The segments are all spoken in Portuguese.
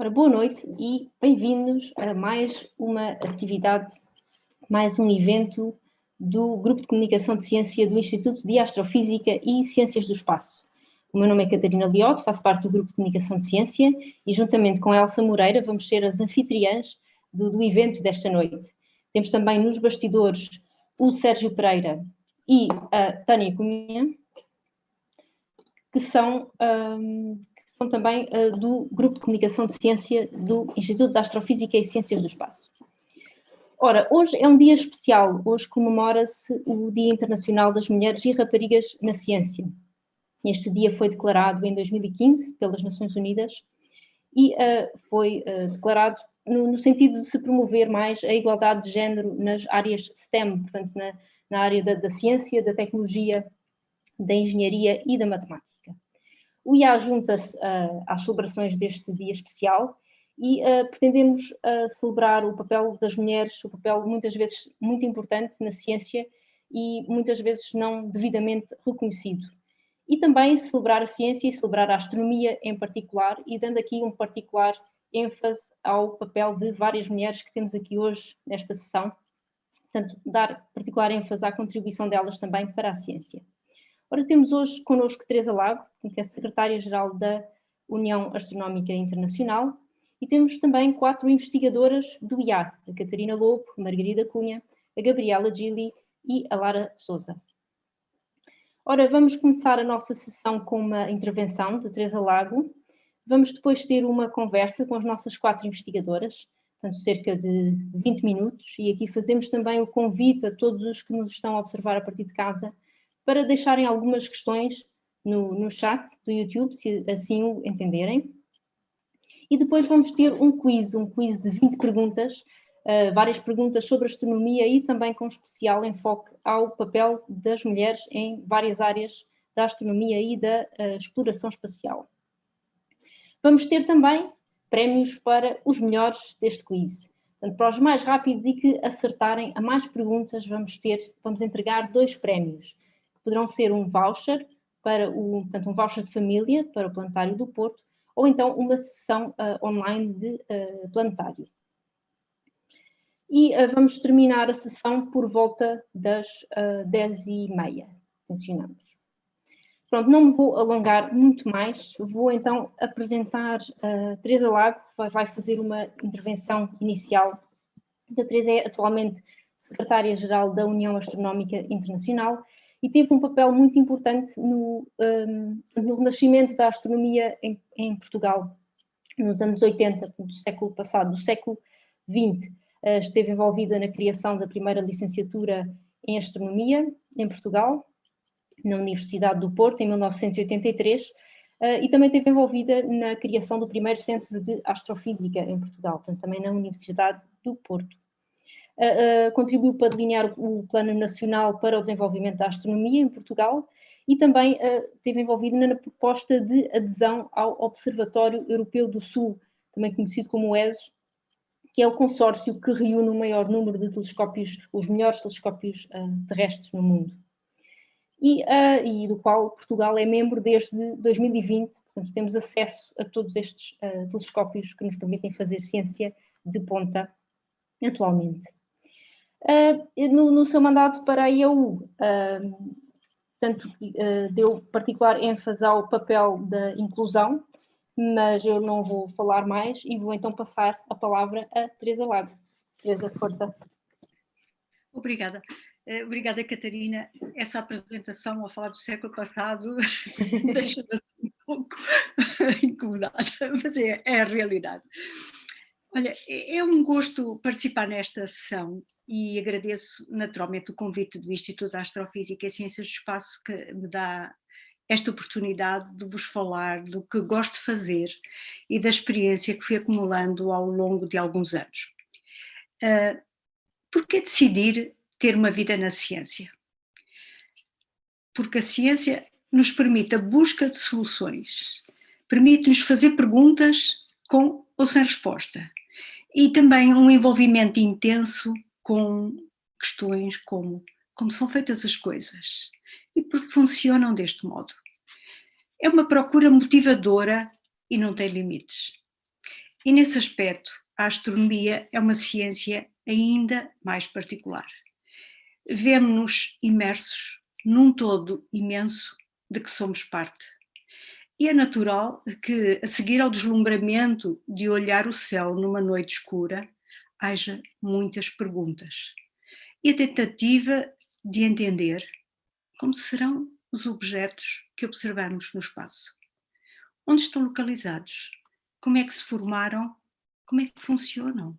Ora, boa noite e bem-vindos a mais uma atividade, mais um evento do Grupo de Comunicação de Ciência do Instituto de Astrofísica e Ciências do Espaço. O meu nome é Catarina Liotte, faço parte do Grupo de Comunicação de Ciência e juntamente com Elsa Moreira vamos ser as anfitriãs do, do evento desta noite. Temos também nos bastidores o Sérgio Pereira e a Tânia Cunha, que são um, são também uh, do Grupo de Comunicação de Ciência do Instituto de Astrofísica e Ciências do Espaço. Ora, hoje é um dia especial, hoje comemora-se o Dia Internacional das Mulheres e Raparigas na Ciência. Este dia foi declarado em 2015 pelas Nações Unidas e uh, foi uh, declarado no, no, sentido de se promover mais a igualdade de género nas áreas STEM, portanto, na, na área da, da ciência, da tecnologia, da engenharia e da matemática. O IA junta-se uh, às celebrações deste dia especial e uh, pretendemos uh, celebrar o papel das mulheres, o papel muitas vezes muito importante na ciência e muitas vezes não devidamente reconhecido. E também celebrar a ciência e celebrar a astronomia em particular e dando aqui um particular ênfase ao papel de várias mulheres que temos aqui hoje nesta sessão. Portanto, dar particular ênfase à contribuição delas também para a ciência. Ora, temos hoje connosco Teresa Lago, que é secretária-geral da União Astronómica Internacional, e temos também quatro investigadoras do IA, a Catarina Lobo, a Margarida Cunha, a Gabriela Gili e a Lara Souza. Ora, vamos começar a nossa sessão com uma intervenção de Teresa Lago. Vamos depois ter uma conversa com as nossas quatro investigadoras, portanto cerca de 20 minutos, e aqui fazemos também o convite a todos os que nos estão a observar a partir de casa para deixarem algumas questões no, no chat do YouTube, se assim o entenderem. E depois vamos ter um quiz, um quiz de 20 perguntas, uh, várias perguntas sobre astronomia e também com especial enfoque ao papel das mulheres em várias áreas da astronomia e da uh, exploração espacial. Vamos ter também prémios para os melhores deste quiz. Portanto, para os mais rápidos e que acertarem a mais perguntas, vamos ter, vamos entregar dois prémios poderão ser um voucher para o, portanto, um voucher de família para o planetário do Porto, ou então uma sessão uh, online de uh, planetário. E uh, vamos terminar a sessão por volta das uh, 10h30, tensionamos. Pronto, não me vou alongar muito mais, vou então apresentar a Teresa Lago, que vai fazer uma intervenção inicial. A Teresa é atualmente secretária-geral da União Astronómica Internacional e teve um papel muito importante no, um, no renascimento da astronomia em, em, Portugal, nos anos 80 do século passado, do século XX. Uh, esteve envolvida na criação da primeira licenciatura em astronomia em Portugal, na Universidade do Porto, em 1983, uh, e também esteve envolvida na criação do primeiro centro de astrofísica em Portugal, portanto, também na Universidade do Porto contribuiu para delinear o Plano Nacional para o Desenvolvimento da Astronomia em Portugal e também esteve envolvido na proposta de adesão ao Observatório Europeu do Sul, também conhecido como ESO, que é o consórcio que reúne o maior número de telescópios, os melhores telescópios terrestres no mundo. E, uh, e, do qual Portugal é membro desde 2020, portanto temos acesso a todos estes uh, telescópios que nos permitem fazer ciência de ponta atualmente. Uh, no, no, seu mandato para a IAU, portanto, uh, deu particular ênfase ao papel da inclusão, mas eu não vou falar mais e vou então passar a palavra a Teresa Lago. Teresa, força. Obrigada. Obrigada, Catarina. Essa apresentação a falar do século passado deixa-me assim um pouco incomodada, mas é, é a realidade. Olha, é, é um gosto participar nesta sessão e agradeço naturalmente o convite do Instituto de Astrofísica e Ciências do Espaço que me dá esta oportunidade de vos falar do que gosto de fazer e da experiência que fui acumulando ao longo de alguns anos. Uh, Por que decidir ter uma vida na ciência? Porque a ciência nos permite a busca de soluções, permite-nos fazer perguntas com ou sem resposta e também um envolvimento intenso com questões como como são feitas as coisas e porque funcionam deste modo. É uma procura motivadora e não tem limites. E nesse aspecto, a astronomia é uma ciência ainda mais particular. Vemo-nos imersos num todo imenso de que somos parte. E é natural que, a seguir ao deslumbramento de olhar o céu numa noite escura, haja muitas perguntas. E a tentativa de entender como serão os objetos que observamos no espaço. Onde estão localizados? Como é que se formaram? Como é que funcionam?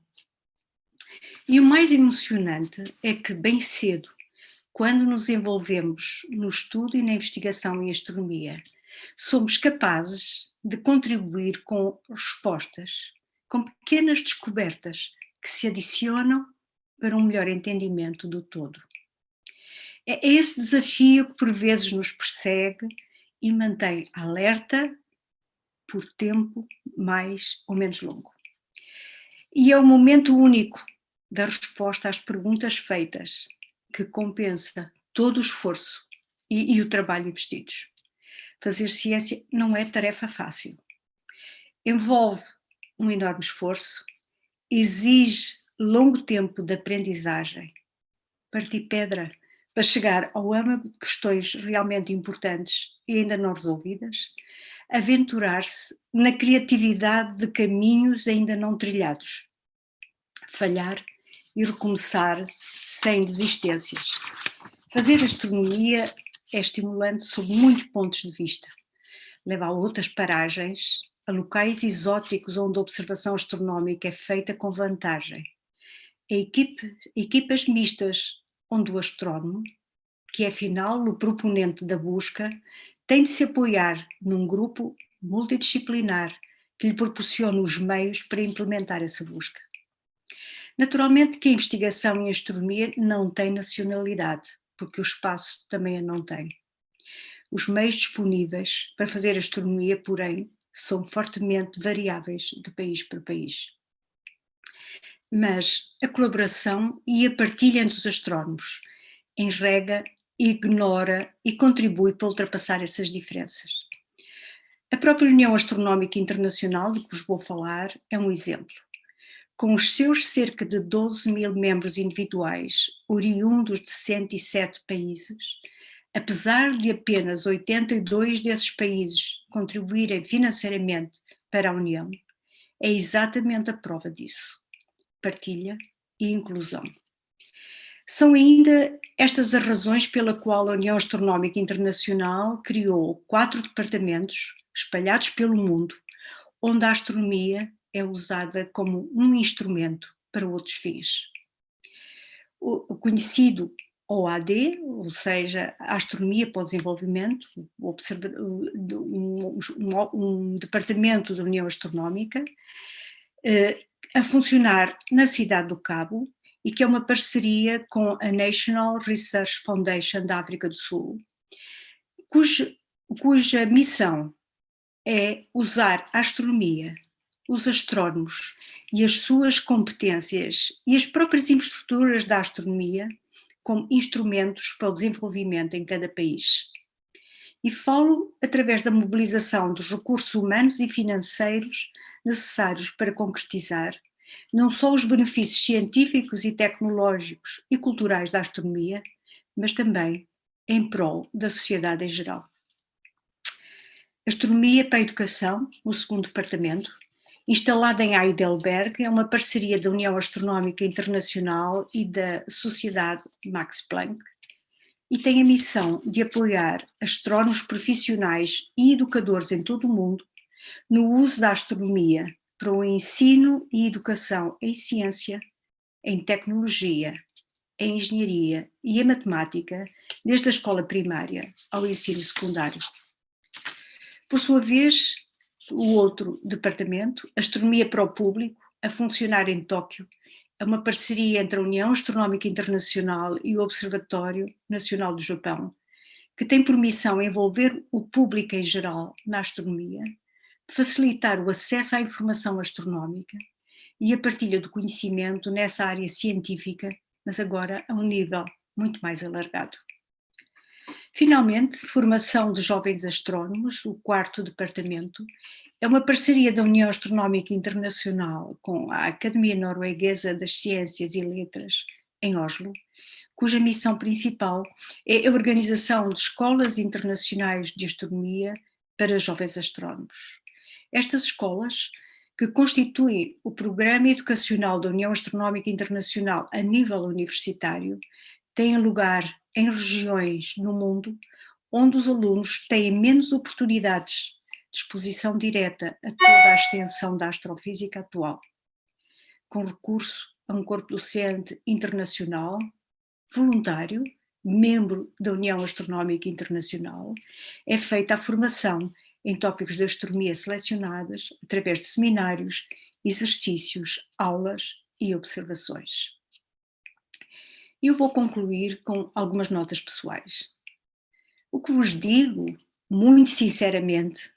E o mais emocionante é que, bem cedo, quando nos envolvemos no estudo e na investigação em astronomia, somos capazes de contribuir com respostas, com pequenas descobertas que se adicionam para um melhor entendimento do todo. É esse desafio que por vezes nos persegue e mantém alerta por tempo mais ou menos longo. E é o momento único da resposta às perguntas feitas que compensa todo o esforço e, e o trabalho investidos. Fazer ciência não é tarefa fácil. Envolve um enorme esforço, exige longo tempo de aprendizagem, partir pedra para chegar ao âmago de questões realmente importantes e ainda não resolvidas, aventurar-se na criatividade de caminhos ainda não trilhados, falhar e recomeçar sem desistências. Fazer astronomia é estimulante sob muitos pontos de vista. Leva a outras paragens, a locais exóticos onde a observação astronómica é feita com vantagem. A equipe, equipas mistas onde o astrónomo, que é afinal o proponente da busca, tem de se apoiar num grupo multidisciplinar que lhe proporcione os meios para implementar essa busca. Naturalmente que a investigação em astronomia não tem nacionalidade, porque o espaço também a não tem. Os meios disponíveis para fazer astronomia, porém, são fortemente variáveis de país para país. Mas a colaboração e a partilha entre os astrónomos enrega, ignora e contribui para ultrapassar essas diferenças. A própria União Astronómica Internacional, de que vos vou falar, é um exemplo com os seus cerca de 12 mil membros individuais, oriundos de 107 países, apesar de apenas 82 desses países contribuírem financeiramente para a União, é exatamente a prova disso. Partilha e inclusão. São ainda estas as razões pela qual a União Astronómica Internacional criou quatro departamentos espalhados pelo mundo, onde a astronomia é usada como um instrumento para outros fins. O conhecido OAD, ou seja, a Astronomia para o Desenvolvimento, um, departamento da União Astronómica, eh, a funcionar na cidade do Cabo e que é uma parceria com a National Research Foundation da África do Sul, cuja, cuja missão é usar a astronomia os astrónomos e as suas competências e as próprias infraestruturas da astronomia como instrumentos para o desenvolvimento em cada país. E falo através da mobilização dos recursos humanos e financeiros necessários para concretizar não só os benefícios científicos e tecnológicos e culturais da astronomia, mas também em prol da sociedade em geral. Astronomia para a Educação, o segundo departamento, instalada em Heidelberg, é uma parceria da União Astronómica Internacional e da Sociedade Max Planck, e tem a missão de apoiar astrónomos profissionais e educadores em todo o mundo no uso da astronomia para o ensino e educação em ciência, em tecnologia, em engenharia e em matemática, desde a escola primária ao ensino secundário. Por sua vez, o outro departamento, Astronomia para o Público, a funcionar em Tóquio, é uma parceria entre a União Astronómica Internacional e o Observatório Nacional do Japão, que tem por missão envolver o público em geral na astronomia, facilitar o acesso à informação astronómica e a partilha do conhecimento nessa área científica, mas agora a um nível muito mais alargado. Finalmente, formação de jovens astrónomos, o quarto departamento, é uma parceria da União Astronómica Internacional com a Academia Norueguesa das Ciências e Letras, em Oslo, cuja missão principal é a organização de escolas internacionais de astronomia para jovens astrónomos. Estas escolas, que constituem o programa educacional da União Astronómica Internacional a nível universitário, têm lugar em regiões no mundo onde os alunos têm menos oportunidades de exposição direta a toda a extensão da astrofísica atual, com recurso a um corpo docente internacional, voluntário, membro da União Astronómica Internacional, é feita a formação em tópicos de astronomia selecionadas através de seminários, exercícios, aulas e observações. Eu vou concluir com algumas notas pessoais. O que vos digo, muito sinceramente,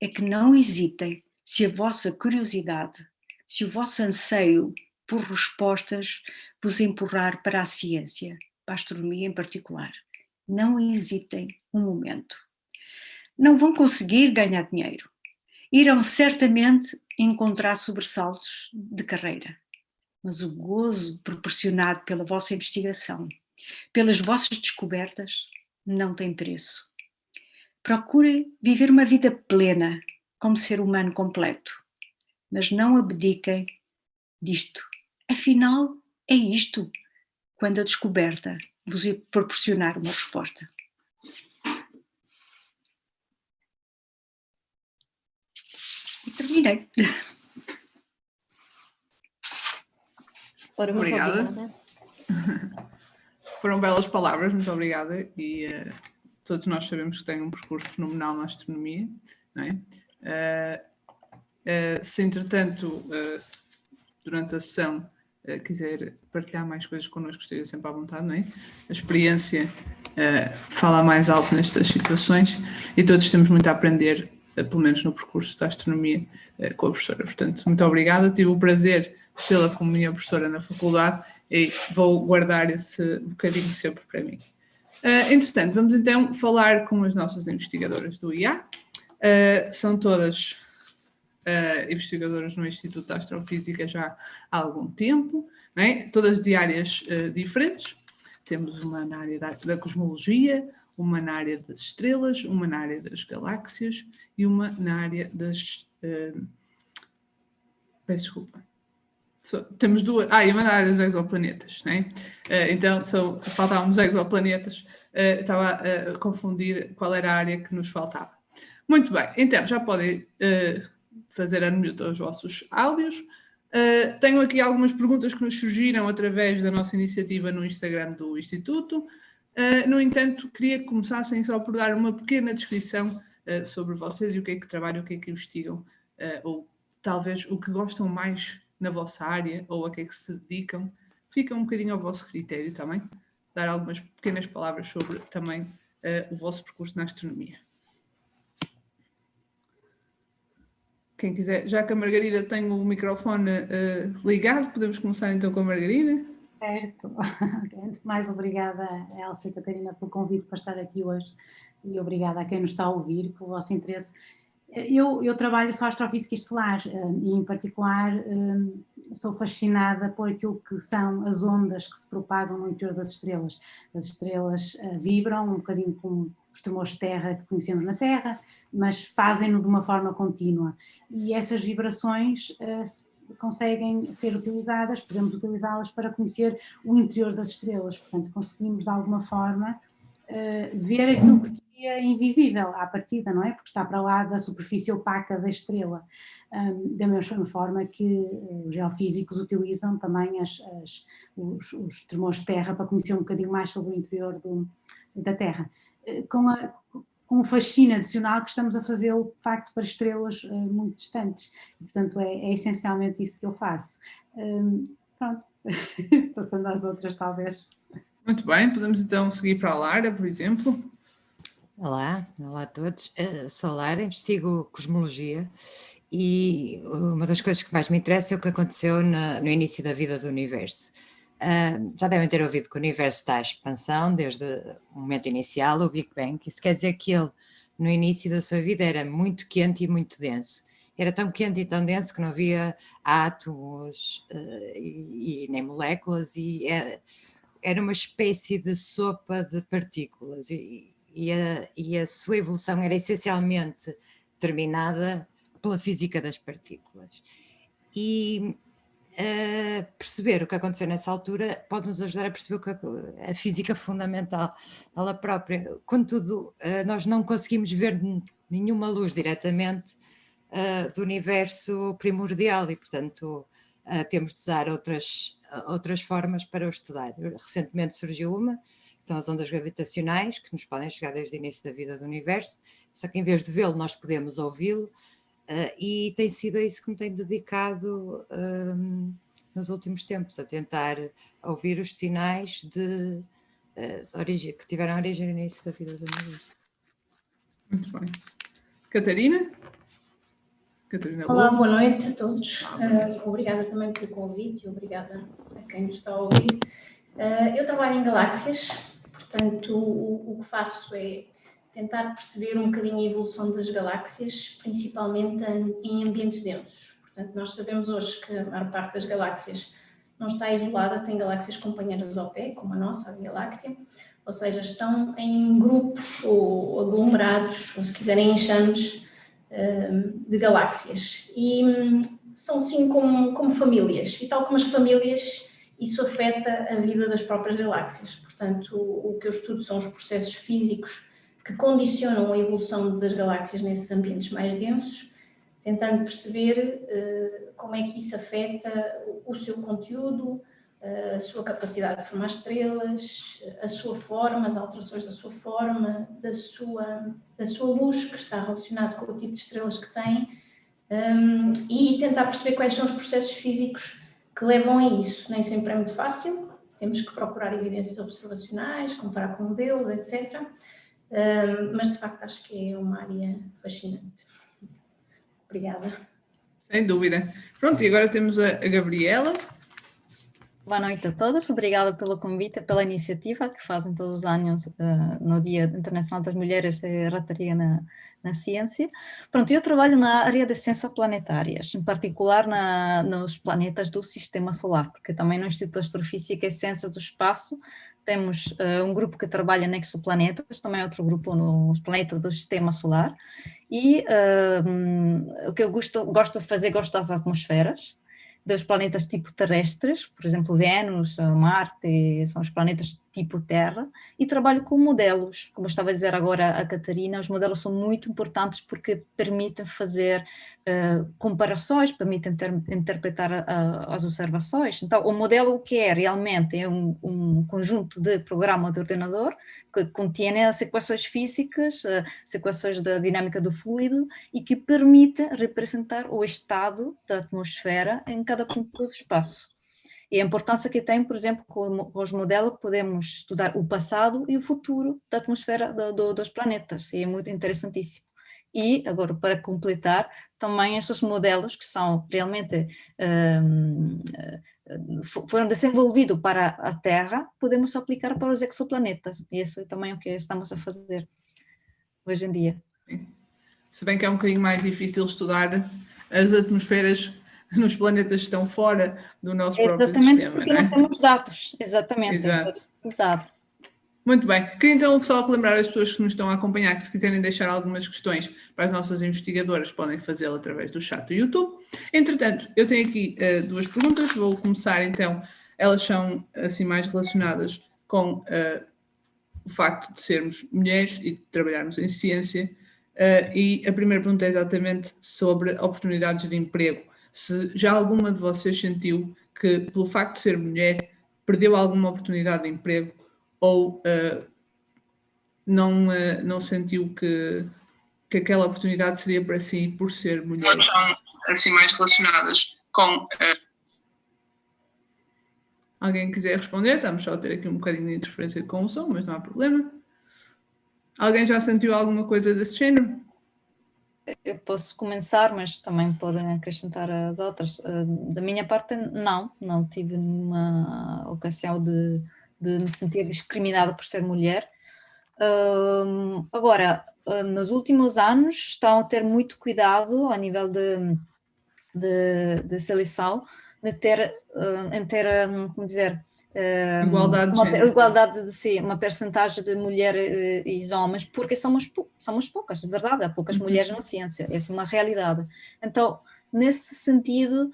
é que não hesitem se a vossa curiosidade, se o vosso anseio por respostas vos empurrar para a ciência, para a astronomia em particular. Não hesitem um momento. Não vão conseguir ganhar dinheiro. Irão certamente encontrar sobressaltos de carreira mas o gozo proporcionado pela vossa investigação, pelas vossas descobertas, não tem preço. Procurem viver uma vida plena, como ser humano completo, mas não abdiquem disto. Afinal, é isto, quando a descoberta vos proporcionar uma resposta. E terminei. Ora, obrigada. obrigada. Foram belas palavras, muito obrigada. E uh, todos nós sabemos que tem um percurso fenomenal na astronomia. Não é? Uh, uh, se, entretanto, durante a sessão quiser partilhar mais coisas connosco, esteja sempre à vontade, não é? A experiência fala mais alto nestas situações e todos temos muito a aprender, pelo menos no percurso da astronomia, com a professora. Portanto, muito obrigada. Tive o prazer tê-la como minha professora na faculdade e vou guardar esse bocadinho sempre para mim. Uh, entretanto, vamos então falar com as nossas investigadoras do IA. Uh, são todas uh, investigadoras no Instituto de Astrofísica já há algum tempo, é? todas de áreas diferentes. Temos uma na área da, da, cosmologia, uma na área das estrelas, uma na área das galáxias e uma na área das... peço desculpa So, temos duas. Ah, e uma área dos exoplanetas, né? Uh, então, são, faltavam os exoplanetas. Uh, estava a, confundir qual era a área que nos faltava. Muito bem, então já podem uh, fazer unmute aos vossos áudios. tenho aqui algumas perguntas que nos surgiram através da nossa iniciativa no Instagram do Instituto. no entanto, queria que começassem só por dar uma pequena descrição sobre vocês e o que é que trabalham, o que é que investigam, ou talvez o que gostam mais na vossa área ou a que é que se dedicam, fica um bocadinho ao vosso critério também, dar algumas pequenas palavras sobre também uh, o vosso percurso na astronomia. Quem quiser, já que a Margarida tem o microfone uh, ligado, podemos começar então com a Margarida. Certo. Antes de mais, obrigada Elsa e Catarina pelo convite para estar aqui hoje e obrigada a quem nos está a ouvir pelo vosso interesse eu, eu, trabalho só astrofísica estelar eh, e, em particular, eh, sou fascinada por aquilo que são as ondas que se propagam no interior das estrelas. As estrelas eh, vibram um bocadinho como os tremores de terra que conhecemos na Terra, mas fazem-no de uma forma contínua. E essas vibrações conseguem ser utilizadas, podemos utilizá-las para conhecer o interior das estrelas. Portanto, conseguimos, de alguma forma, ver aquilo que é invisível à partida, não é? Porque está para lá da superfície opaca da estrela. Um, da mesma forma que os geofísicos utilizam também as, as, os, os tremores de terra para conhecer um bocadinho mais sobre o interior do, da Terra. Eh, com, a, com o fascínio adicional que estamos a fazer de facto para estrelas uh, muito distantes. E, portanto, é, é, essencialmente isso que eu faço. Um, pronto, passando às outras talvez. Muito bem, podemos então seguir para a Lara, por exemplo. Olá, olá a todos. Uh, sou Lara, investigo cosmologia e uma das coisas que mais me interessa é o que aconteceu na, no início da vida do universo. Uh, já devem ter ouvido que o universo está à expansão desde o momento inicial, o Big Bang. Isso quer dizer que ele, no início da sua vida, era muito quente e muito denso. Era tão quente e tão denso que não havia átomos uh, e, e, nem moléculas, e era uma espécie de sopa de partículas. E, e, a, e a sua evolução era essencialmente determinada pela física das partículas. E uh, perceber o que aconteceu nessa altura pode nos ajudar a perceber a, a física fundamental, ela própria. Contudo, uh, nós não conseguimos ver nenhuma luz diretamente uh, do universo primordial e, portanto, temos de usar outras, outras formas para o estudar. Recentemente surgiu uma, que são as ondas gravitacionais, que nos podem chegar desde o início da vida do universo, só que em vez de vê-lo, nós podemos ouvi-lo, Uh, e tem sido a isso que me tenho dedicado um, nos últimos tempos, a tentar ouvir os sinais de, uh, origem, que tiveram origem no início da vida do meu Muito bem. Catarina? Catarina Olá, boa noite a todos. Uh, obrigada também pelo convite e obrigada a quem nos está a ouvir. eu trabalho em galáxias, portanto o, o que faço é tentar perceber um bocadinho a evolução das galáxias, principalmente em ambientes densos. Portanto, nós sabemos hoje que a maior parte das galáxias não está isolada, tem galáxias companheiras ao pé, como a nossa, a Via Láctea, ou seja, estão em grupos ou aglomerados, ou se quiserem enxames, hum, de galáxias. E hum, são sim como, como famílias, e tal como as famílias, isso afeta a vida das próprias galáxias. Portanto, o, o que eu estudo são os processos físicos que condicionam a evolução das galáxias nesses ambientes mais densos, tentando perceber uh, como é que isso afeta o, o seu conteúdo, a sua capacidade de formar estrelas, a sua forma, as alterações da sua forma, da sua, da sua luz, que está relacionado com o tipo de estrelas que tem, um, e tentar perceber quais são os processos físicos que levam a isso. Nem sempre é muito fácil, temos que procurar evidências observacionais, comparar com modelos, etc mas de facto acho que é uma área fascinante. Obrigada. Sem dúvida. Pronto, e agora temos a Gabriela. Boa noite a todos, obrigada pelo convite, pela iniciativa que fazem todos os anos uh, no Dia Internacional das Mulheres e Rapariga na, na Ciência. Pronto, eu trabalho na área de ciências planetárias, em particular na, nos planetas do Sistema Solar, porque também no Instituto de Astrofísica e Ciências do Espaço temos uh, um grupo que trabalha em exoplanetas, também outro grupo nos planetas do sistema solar, e uh, o que eu gosto, gosto de fazer, gosto das atmosferas, dos planetas tipo terrestres, por exemplo, Vênus, Marte, são os planetas tipo Terra, e trabalho com modelos, como estava a dizer agora a Catarina, os modelos são muito importantes porque permitem fazer uh, comparações, permitem ter, interpretar uh, as observações. Então, o modelo o que é realmente é um, um conjunto de programa de ordenador que contém as equações físicas, as equações da dinâmica do fluido e que permite representar o estado da atmosfera em cada ponto do espaço. E a importância que tem, por exemplo, com os modelos, podemos estudar o passado e o futuro da atmosfera do, do, dos planetas, e é muito interessantíssimo. E, agora, para completar, também estes modelos que são realmente um, foram desenvolvidos para a Terra, podemos aplicar para os exoplanetas, e isso é também o que estamos a fazer hoje em dia. Se bem que é um bocadinho mais difícil estudar as atmosferas nos planetas que estão fora do nosso exatamente próprio sistema. Porque não, é? não temos dados, exatamente, Exato. Muito bem, queria então só lembrar as pessoas que nos estão a acompanhar que se quiserem deixar algumas questões para as nossas investigadoras podem fazê-lo através do chat do YouTube. Entretanto, eu tenho aqui uh, duas perguntas, vou começar então, elas são assim mais relacionadas com uh, o facto de sermos mulheres e de trabalharmos em ciência. Uh, e a primeira pergunta é exatamente sobre oportunidades de emprego. Se já alguma de vocês sentiu que, pelo facto de ser mulher, perdeu alguma oportunidade de emprego ou uh, não, uh, não sentiu que, que aquela oportunidade seria para si por ser mulher? Assim, mais relacionadas com... Uh... Alguém quiser responder? Estamos só a ter aqui um bocadinho de interferência com o som, mas não há problema. Alguém já sentiu alguma coisa desse género? eu posso começar, mas também podem acrescentar as outras. Da minha parte, não, não tive uma ocasião de, de me sentir discriminada por ser mulher. Agora, nos últimos anos estão a ter muito cuidado a nível de, de, de seleção, de ter, em ter, como dizer, igualdade uma, de igualdade de si, uma percentagem de mulheres e homens, porque somos, somos poucas, de verdade, há poucas uhum. mulheres na ciência, essa é uma realidade. Então, nesse sentido,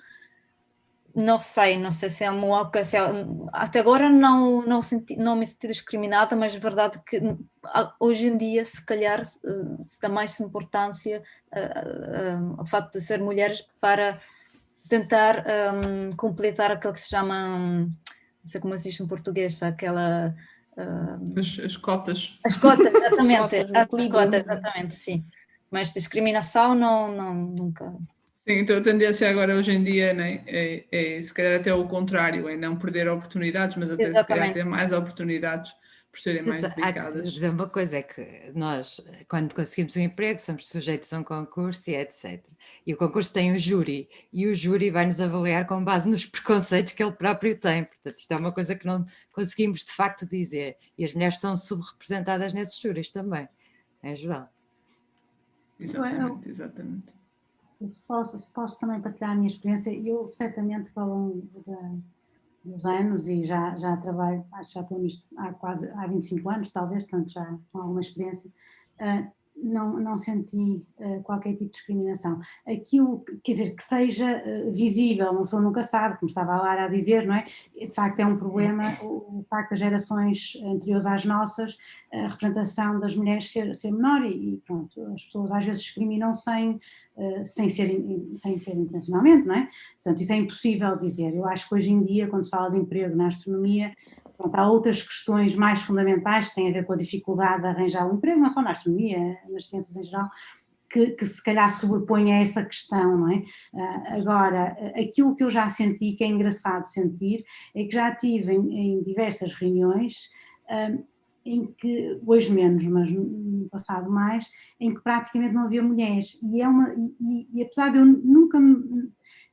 não sei, não sei se é uma ocasião, até agora não, não, senti, não me senti discriminada, mas é verdade que hoje em dia, se calhar, se dá mais importância uh, uh, ao facto de ser mulheres para tentar um, completar aquilo que se chama um, não sei como se diz em português, aquela... Uh, as, as, cotas. As cotas, exatamente, as cotas, exatamente, sim. Mas discriminação não, não nunca... Sim, então a tendência agora hoje em dia né, é, é se calhar até o contrário, é não perder oportunidades, mas até exatamente. se calhar ter mais oportunidades por serem mais dedicadas. Há dizer uma coisa, é que nós, quando conseguimos um emprego, somos sujeitos a um concurso e etc. E o concurso tem um júri, e o júri vai nos avaliar com base nos preconceitos que ele próprio tem. Portanto, isto é uma coisa que não conseguimos de facto dizer. E as mulheres são subrepresentadas nesses júris também, em geral. Exatamente, exatamente. Se posso, se posso também partilhar a minha experiência, eu certamente ao longo da dos anos e já, já trabalho, acho que já estou nisto há quase há 25 anos, talvez, portanto já com alguma experiência, uh, não, não senti uh, qualquer tipo de discriminação. Aquilo, quer dizer, que seja uh, visível, não sou nunca sabe, como estava a Lara a dizer, não é? De facto é um problema o, o facto das gerações anteriores às nossas, a representação das mulheres ser, ser menor e, e pronto, as pessoas às vezes discriminam sem eh, sem, ser, sem ser intencionalmente, não é? Portanto, isso é impossível dizer. Eu acho que hoje em dia, quando se fala de emprego na astronomia, pronto, há outras questões mais fundamentais que têm a ver com a dificuldade de arranjar um emprego, não só na astronomia, nas ciências em geral, que, que, se calhar sobrepõe a essa questão, não é? Uh, agora, aquilo que eu já senti, que é engraçado sentir, é que já tive em, em diversas reuniões uh, em que, hoje menos, mas no passado mais, em que praticamente não havia mulheres. E, é uma, e, e apesar de eu nunca,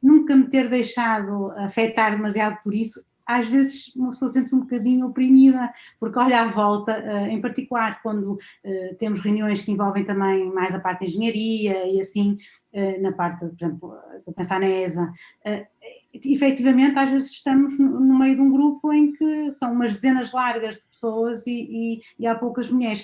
nunca me ter deixado afetar demasiado por isso, às vezes uma pessoa sente-se um bocadinho oprimida, porque olha à volta, eh, em particular quando eh, temos reuniões que envolvem também mais a parte de engenharia e assim, eh, na parte, por exemplo, estou a pensar na ESA, efetivamente às vezes estamos no meio de um grupo em que são umas dezenas largas de pessoas e, e, e há poucas mulheres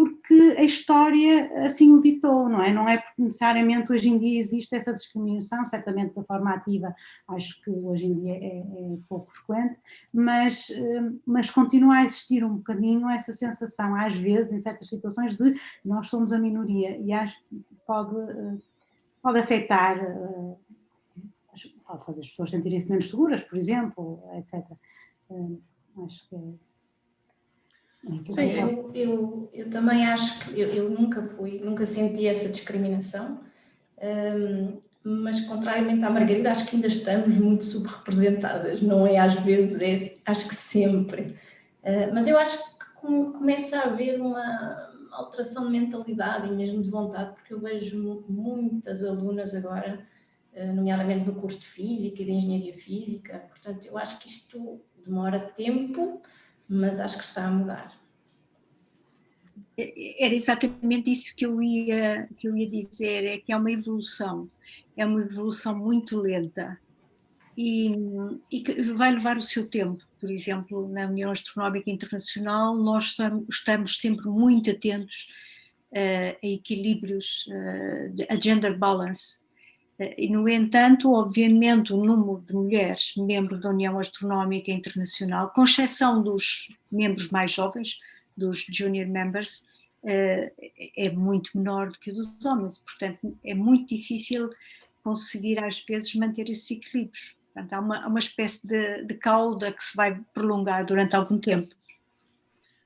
porque a história assim o ditou, não é? Não é porque necessariamente hoje em dia existe essa discriminação, certamente da forma ativa acho que hoje em dia é, é pouco frequente, mas, eh, mas continua a existir um bocadinho essa sensação, às vezes, em certas situações, de nós somos a minoria e acho pode, eh, pode afetar, eh, pode fazer as pessoas sentirem-se menos seguras, por exemplo, etc. Acho que é Sim, eu, eu, eu também acho que eu, eu, nunca fui, nunca senti essa discriminação, um, mas contrariamente à Margarida, acho que ainda estamos muito subrepresentadas, não é às vezes, é, acho que sempre. Uh, mas eu acho que começa a haver uma alteração de mentalidade e mesmo de vontade, porque eu vejo muitas alunas agora, nomeadamente no curso de Física e de Engenharia Física, portanto eu acho que isto demora tempo, mas acho que está a mudar. Era exatamente isso que eu ia, que eu ia dizer, é que é uma evolução, é uma evolução muito lenta e, e que vai levar o seu tempo. Por exemplo, na União Astronómica Internacional nós estamos sempre muito atentos uh, a equilíbrios, uh, a gender balance, e, no entanto, obviamente, o número de mulheres membros da União Astronómica Internacional, com exceção dos membros mais jovens, dos junior members, eh, é muito menor do que o dos homens. Portanto, é muito difícil conseguir, às vezes, manter esses equilíbrios. Portanto, há uma, uma espécie de, de cauda que se vai prolongar durante algum tempo.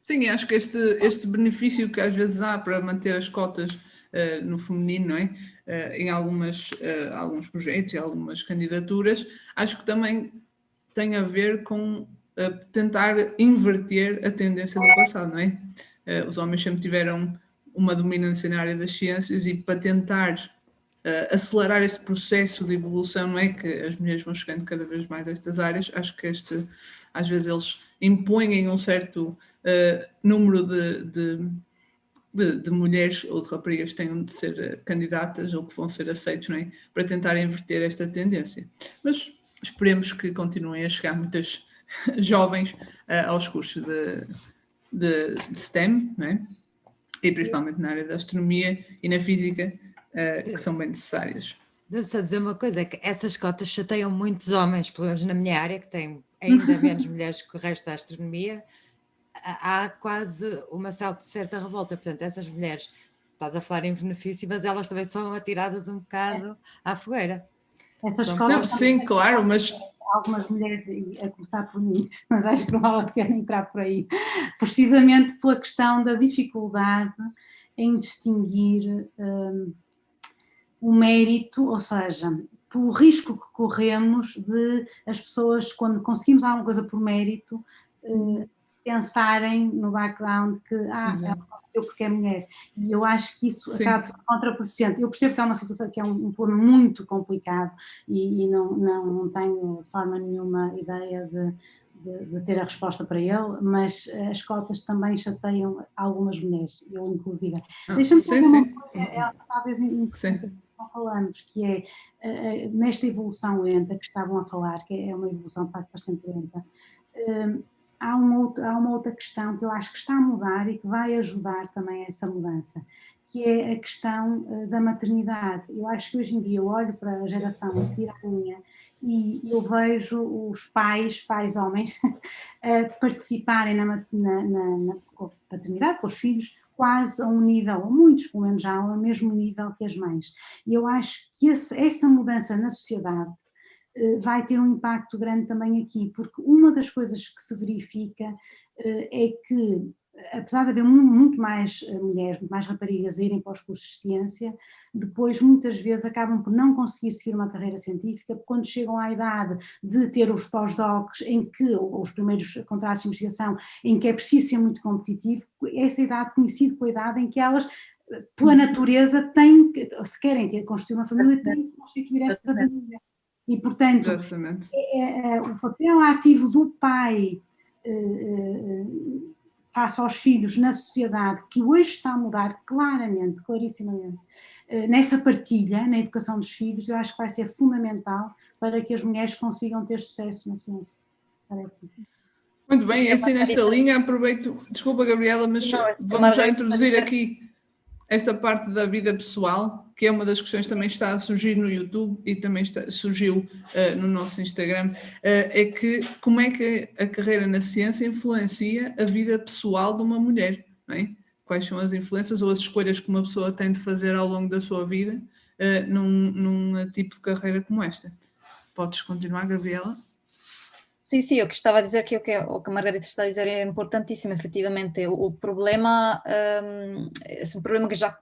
Sim, acho que este, este benefício que às vezes há para manter as cotas uh, no feminino, não é? Eh, em algumas, eh, alguns projetos e algumas candidaturas, acho que também tem a ver com tentar inverter a tendência do passado, não é? Os homens sempre tiveram uma dominância na área das ciências e para tentar uh, acelerar este processo de evolução, não é que as mulheres vão chegando cada vez mais a estas áreas, acho que este, às vezes eles impõem um certo uh, número de, de, de, de, mulheres ou de raparigas que tenham de ser candidatas ou que vão ser aceitos, é? para tentar inverter esta tendência. Mas esperemos que continuem a chegar muitas jovens uh, aos cursos de, de, de STEM, é? e principalmente na área da astronomia e na física, uh, que são bem necessárias. Devo só dizer uma coisa, é que essas cotas chateiam muitos homens, pelo menos na minha área, que tem ainda menos mulheres que o resto da astronomia, há quase uma certa revolta, portanto essas mulheres, estás a falar em benefício, mas elas também são atiradas um bocado à fogueira. Essas Não, sim, claro, mas algumas mulheres, a começar por mim, mas acho que não vale a pena entrar por aí, precisamente pela questão da dificuldade em distinguir um, o mérito, ou seja, pelo risco que corremos de as pessoas, quando conseguimos alguma coisa por mérito, uh, pensarem no background que ah, ela aconteceu porque é mulher. E eu acho que isso Sim. acaba contraproducente. Eu percebo que é uma situação que é um, um problema muito complicado e, e não, não, não, tenho forma nenhuma ideia de, de, de, ter a resposta para ele, mas as cotas também chateiam algumas mulheres, eu inclusive. Ah, Deixa-me fazer uma coisa, é, talvez importante não falamos, que é uh, nesta evolução lenta que estavam a falar, que é uma evolução de facto bastante lenta, uh, há uma, outra, há uma outra questão que eu acho que está a mudar e que vai ajudar também a essa mudança, que é a questão uh, da maternidade. Eu acho que hoje em dia eu olho para a geração a seguir à minha e eu vejo os pais, pais homens, participarem na, na, na, na paternidade com os filhos quase a um nível, muitos pelo menos já ao mesmo nível que as mães. E eu acho que esse, essa mudança na sociedade eh, vai ter um impacto grande também aqui, porque uma das coisas que se verifica eh, é que, apesar de haver muito mais eh, mulheres, muito mais raparigas a irem para os cursos de ciência, depois muitas vezes acabam por não conseguir seguir uma carreira científica, porque quando chegam à idade de ter os pós-docs, em que, ou os primeiros contratos de investigação, em que é preciso ser muito competitivo, essa idade coincide com a idade em que elas pela natureza têm, se querem ter, constituir uma família, têm que constituir essa família. E, portanto, é, é, é, o papel ativo do pai eh, eh, face aos filhos na sociedade, que hoje está a mudar claramente, clarissimamente, eh, nessa partilha, na educação dos filhos, eu acho que vai ser fundamental para que as mulheres consigam ter sucesso na ciência. Parece. Muito bem, assim nesta linha aproveito, desculpa Gabriela, mas vamos já introduzir aqui esta parte da vida pessoal, que é uma das questões que também está a surgir no YouTube e também está, surgiu uh, no nosso Instagram, uh, é que como é que a carreira na ciência influencia a vida pessoal de uma mulher, é? Quais são as influências ou as escolhas que uma pessoa tem de fazer ao longo da sua vida uh, num, num tipo de carreira como esta. Podes continuar, Gabriela? Sim, sim, eu que estava a dizer que o que, o que a Margarida está a dizer é importantíssimo, efetivamente. O, o problema, um, é um problema que já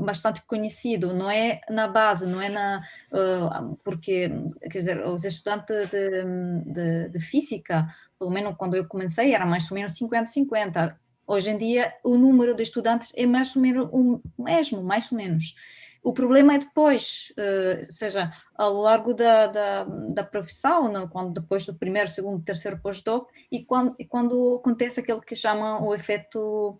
bastante conhecido, não é na base, não é na... Uh, porque, quer dizer, os estudantes de, de, de, física, pelo menos quando eu comecei, era mais ou menos 50-50. Hoje em dia, o número de estudantes é mais ou menos o mesmo, mais ou menos. O problema é depois, uh, seja ao longo da, da, da profissão, não? quando depois do primeiro, segundo, terceiro pós-doc, e quando, e quando acontece aquele que chama o efeito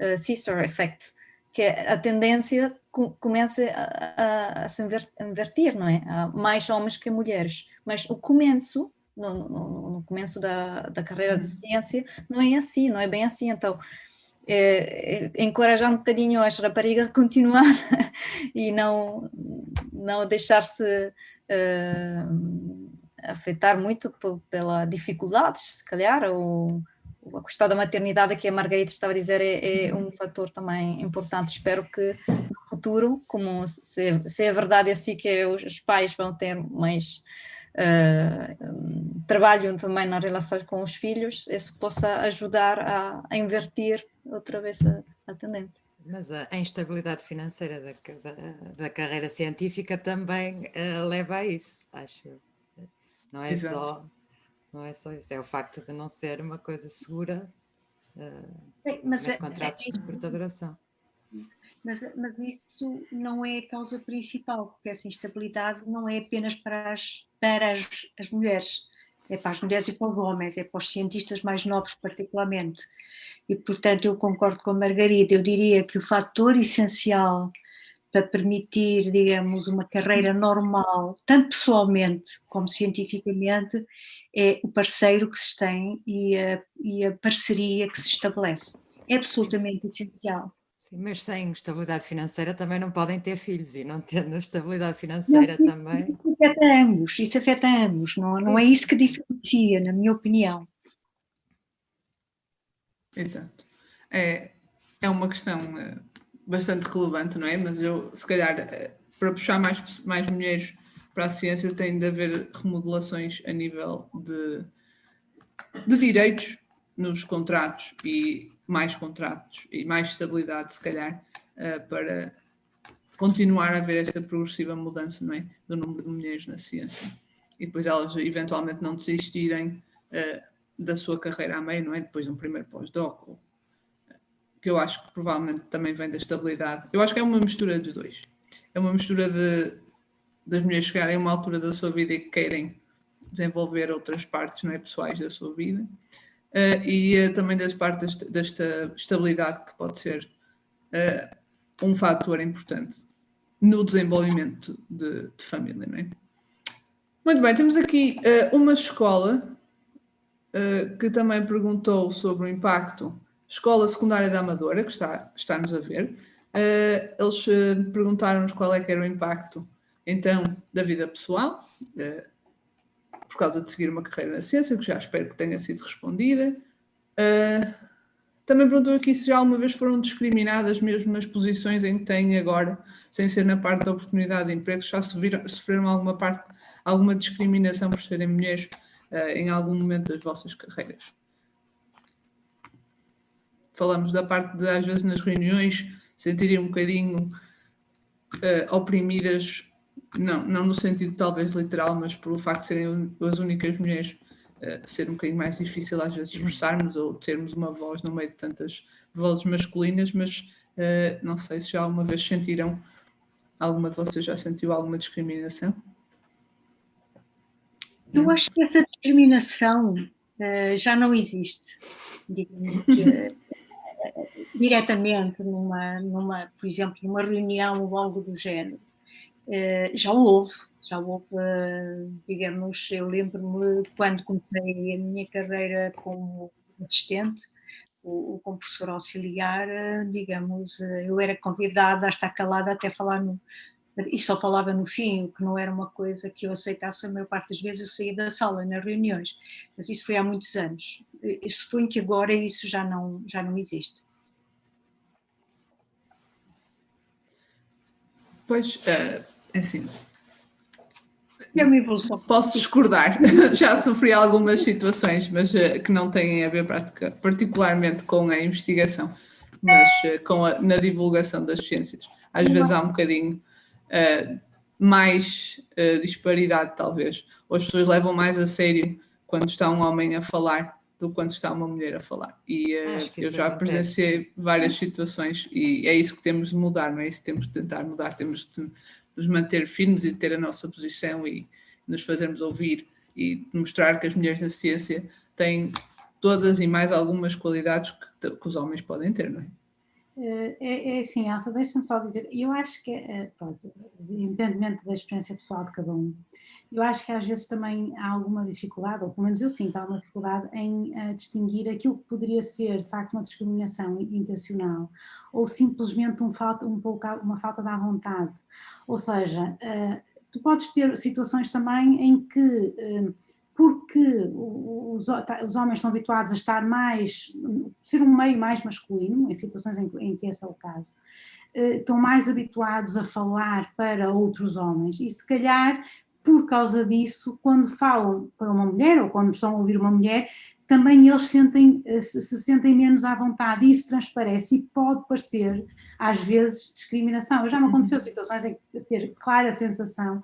uh, Caesar Effect, que a tendência começa a, a, a, se inverter, não é? Há mais homens que mulheres, mas o começo, no, no, no começo da, da carreira de uhum. ciência, não é assim, não é bem assim, então é, é, encorajar um bocadinho as raparigas a continuar e não, não deixar-se uh, afetar muito pela dificuldades, se calhar, ou a questão da maternidade que a Margarida estava a dizer é, é, um fator também importante. Espero que no futuro, como se, se é verdade assim que os pais vão ter mais uh, trabalho também nas relações com os filhos, isso possa ajudar a, a inverter outra vez a, a, tendência. Mas a instabilidade financeira da, da, da carreira científica também uh, leva a isso, acho. Não é Exato. só não é só isso, é o facto de não ser uma coisa segura uh, mas é, contratos é, de curta duração. Mas, mas isso não é a causa principal, porque essa instabilidade não é apenas para as, para as, as mulheres, é para as mulheres e para os homens, é para os cientistas mais novos particularmente. E, portanto, eu concordo com a Margarida, eu diria que o fator essencial para permitir, digamos, uma carreira normal, tanto pessoalmente como cientificamente, é o parceiro que se tem e a, e a parceria que se estabelece. É absolutamente essencial. Sim, mas sem estabilidade financeira também não podem ter filhos e não tendo estabilidade financeira não, também. Isso afeta ambos, isso afeta ambos, não, não é isso que diferencia, na minha opinião. Exato. É, é uma questão eh, bastante relevante, não é? Mas eu, se calhar, eh, para puxar mais, mais mulheres para a ciência, tem de haver remodelações a nível de, de direitos nos contratos e mais contratos e mais estabilidade, se calhar, uh, para continuar a haver esta progressiva mudança é? do número de mulheres na ciência. E depois elas eventualmente não desistirem uh, da sua carreira a meio, não é? Depois de um primeiro pós-doc, que eu acho que provavelmente também vem da estabilidade. Eu acho que é uma mistura dos dois. É uma mistura de das mulheres chegarem a uma altura da sua vida e que querem desenvolver outras partes não é, pessoais da sua vida e uh, também das partes desta estabilidade que pode ser uh, um fator importante no desenvolvimento de, de, família. É? Muito bem, temos aqui uma escola que também perguntou sobre o impacto, Escola Secundária da Amadora, que está, está-nos a ver. eles perguntaram-nos qual é que era o impacto, então, da vida pessoal, por causa de seguir uma carreira na ciência, que já espero que tenha sido respondida. Uh, também perguntou aqui se já alguma vez foram discriminadas mesmo nas posições em que têm agora, sem ser na parte da oportunidade de emprego, já sofreram alguma parte, alguma discriminação por serem mulheres uh, em algum momento das vossas carreiras. Falamos da parte de, às vezes, nas reuniões, sentirem um bocadinho uh, oprimidas não, não no sentido talvez literal, mas pelo facto de serem as únicas mulheres, uh, ser um bocadinho mais difícil às vezes expressarmos ou termos uma voz no meio de tantas vozes masculinas, mas uh, não sei se já alguma vez sentiram, alguma de vocês já sentiu alguma discriminação? Eu acho que essa discriminação uh, já não existe, digamos diretamente numa, numa, por exemplo, numa reunião ou algo do género. Eh, já houve, já houve, digamos, eu lembro-me quando comecei a minha carreira como assistente, ou como professor auxiliar, eh, digamos, eh, eu era convidada a estar calada até falar no, e só falava no fim, o que não era uma coisa que eu aceitasse a maior parte das vezes eu saía da sala nas reuniões, mas isso foi há muitos anos. Eu suponho que agora isso já não, já não existe. Pois, uh, assim, é uma evolução. Posso discordar, já sofri algumas situações, mas uh, que não têm a ver particularmente com a investigação, mas uh, com a, na divulgação das ciências. Às vezes há um bocadinho mais disparidade, talvez, ou as pessoas levam mais a sério quando está um homem a falar do quando está uma mulher a falar. E eu já presenciei várias situações e é isso que temos de mudar, não é isso que temos de tentar mudar, temos de nos manter firmes e ter a nossa posição e nos fazermos ouvir e mostrar que as mulheres na ciência têm todas e mais algumas qualidades que, que os homens podem ter, não é? Eh, é, é assim, Elsa, deixa-me só dizer, eu acho que, eh, pronto, independentemente da experiência pessoal de cada um, eu acho que às vezes também há alguma dificuldade, ou pelo menos eu sinto alguma dificuldade em uh, distinguir aquilo que poderia ser de facto uma discriminação intencional ou simplesmente um falta, um pouco, uma falta da vontade. Ou seja, tu podes ter situações também em que porque os, os, homens estão habituados a estar mais, ser um meio mais masculino, em situações em, em que esse é o caso, eh, estão mais habituados a falar para outros homens e se calhar por causa disso, quando falam para uma mulher ou quando estão a ouvir uma mulher, também eles sentem, eh, se, se sentem menos à vontade, isso transparece e pode parecer, às vezes, discriminação. Já me aconteceu uhum. situações em ter clara sensação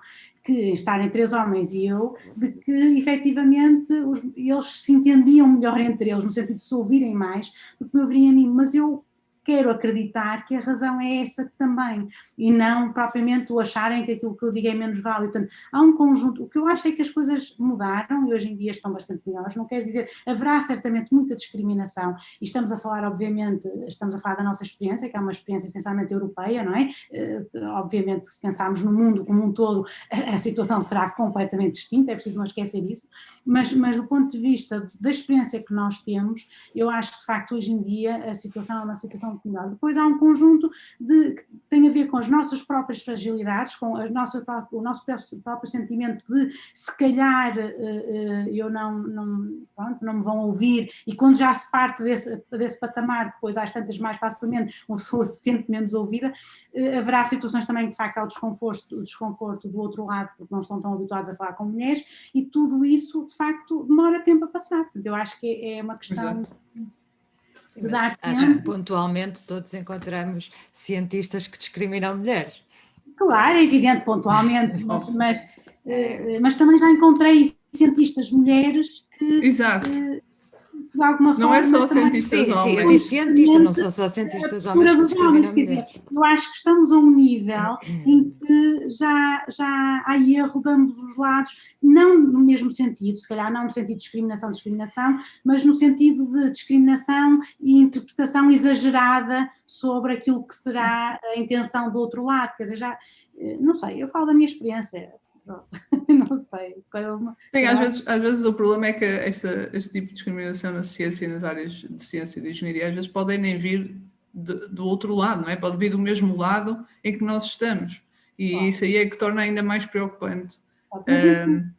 que estarem três homens e eu, de que efetivamente os, eles se entendiam melhor entre eles, no sentido de se ouvirem mais do que me ouvirem a mim, mas eu quero acreditar que a razão é essa também, e não propriamente o acharem que aquilo que eu digo é menos válido. Portanto, há um conjunto, o que eu acho é que as coisas mudaram e hoje em dia estão bastante melhores, não quer dizer, haverá certamente muita discriminação, e estamos a falar, obviamente, estamos a falar da nossa experiência, que é uma experiência essencialmente europeia, não é? Uh, obviamente, se pensarmos no mundo como um todo, a, a, situação será completamente distinta, é preciso não esquecer isso, mas, mas do ponto de vista da experiência que nós temos, eu acho que, de facto, hoje em dia a situação é uma situação melhor. Depois há um conjunto de, que tem a ver com as nossas próprias fragilidades, com a nossa, o nosso próprio sentimento de se calhar eh, eh, eu não, não, pronto, não me vão ouvir e quando já se parte desse, desse patamar, depois às tantas mais facilmente uma pessoa se sente menos ouvida, eh, haverá situações também que facto há o desconforto, o desconforto do outro lado porque não estão tão habituados a falar com mulheres e tudo isso de facto demora tempo a passar, eu acho que é uma questão... Exato mas acho que pontualmente todos encontramos cientistas que discriminam mulheres. Claro, é evidente, pontualmente, mas, mas, é. mas também já encontrei cientistas mulheres que, Exato. que de alguma forma. Não é só cientistas sim, homens. Sim, eu disse cientistas, não são só cientistas homens. Dos homens quer dizer, eu acho que estamos a um nível em que já, já há erro de ambos os lados, não no mesmo sentido, se calhar não no sentido de discriminação, discriminação, mas no sentido de discriminação e interpretação exagerada sobre aquilo que será a intenção do outro lado, quer dizer, já, eh, não sei, eu falo da minha experiência, não sei. Sim, às vezes, às vezes o problema é que esta, este tipo de discriminação na ciência e nas áreas de ciência e de engenharia às vezes podem nem vir de, do outro lado, não é? Pode vir do mesmo lado em que nós estamos. E isso aí é que torna ainda mais preocupante um,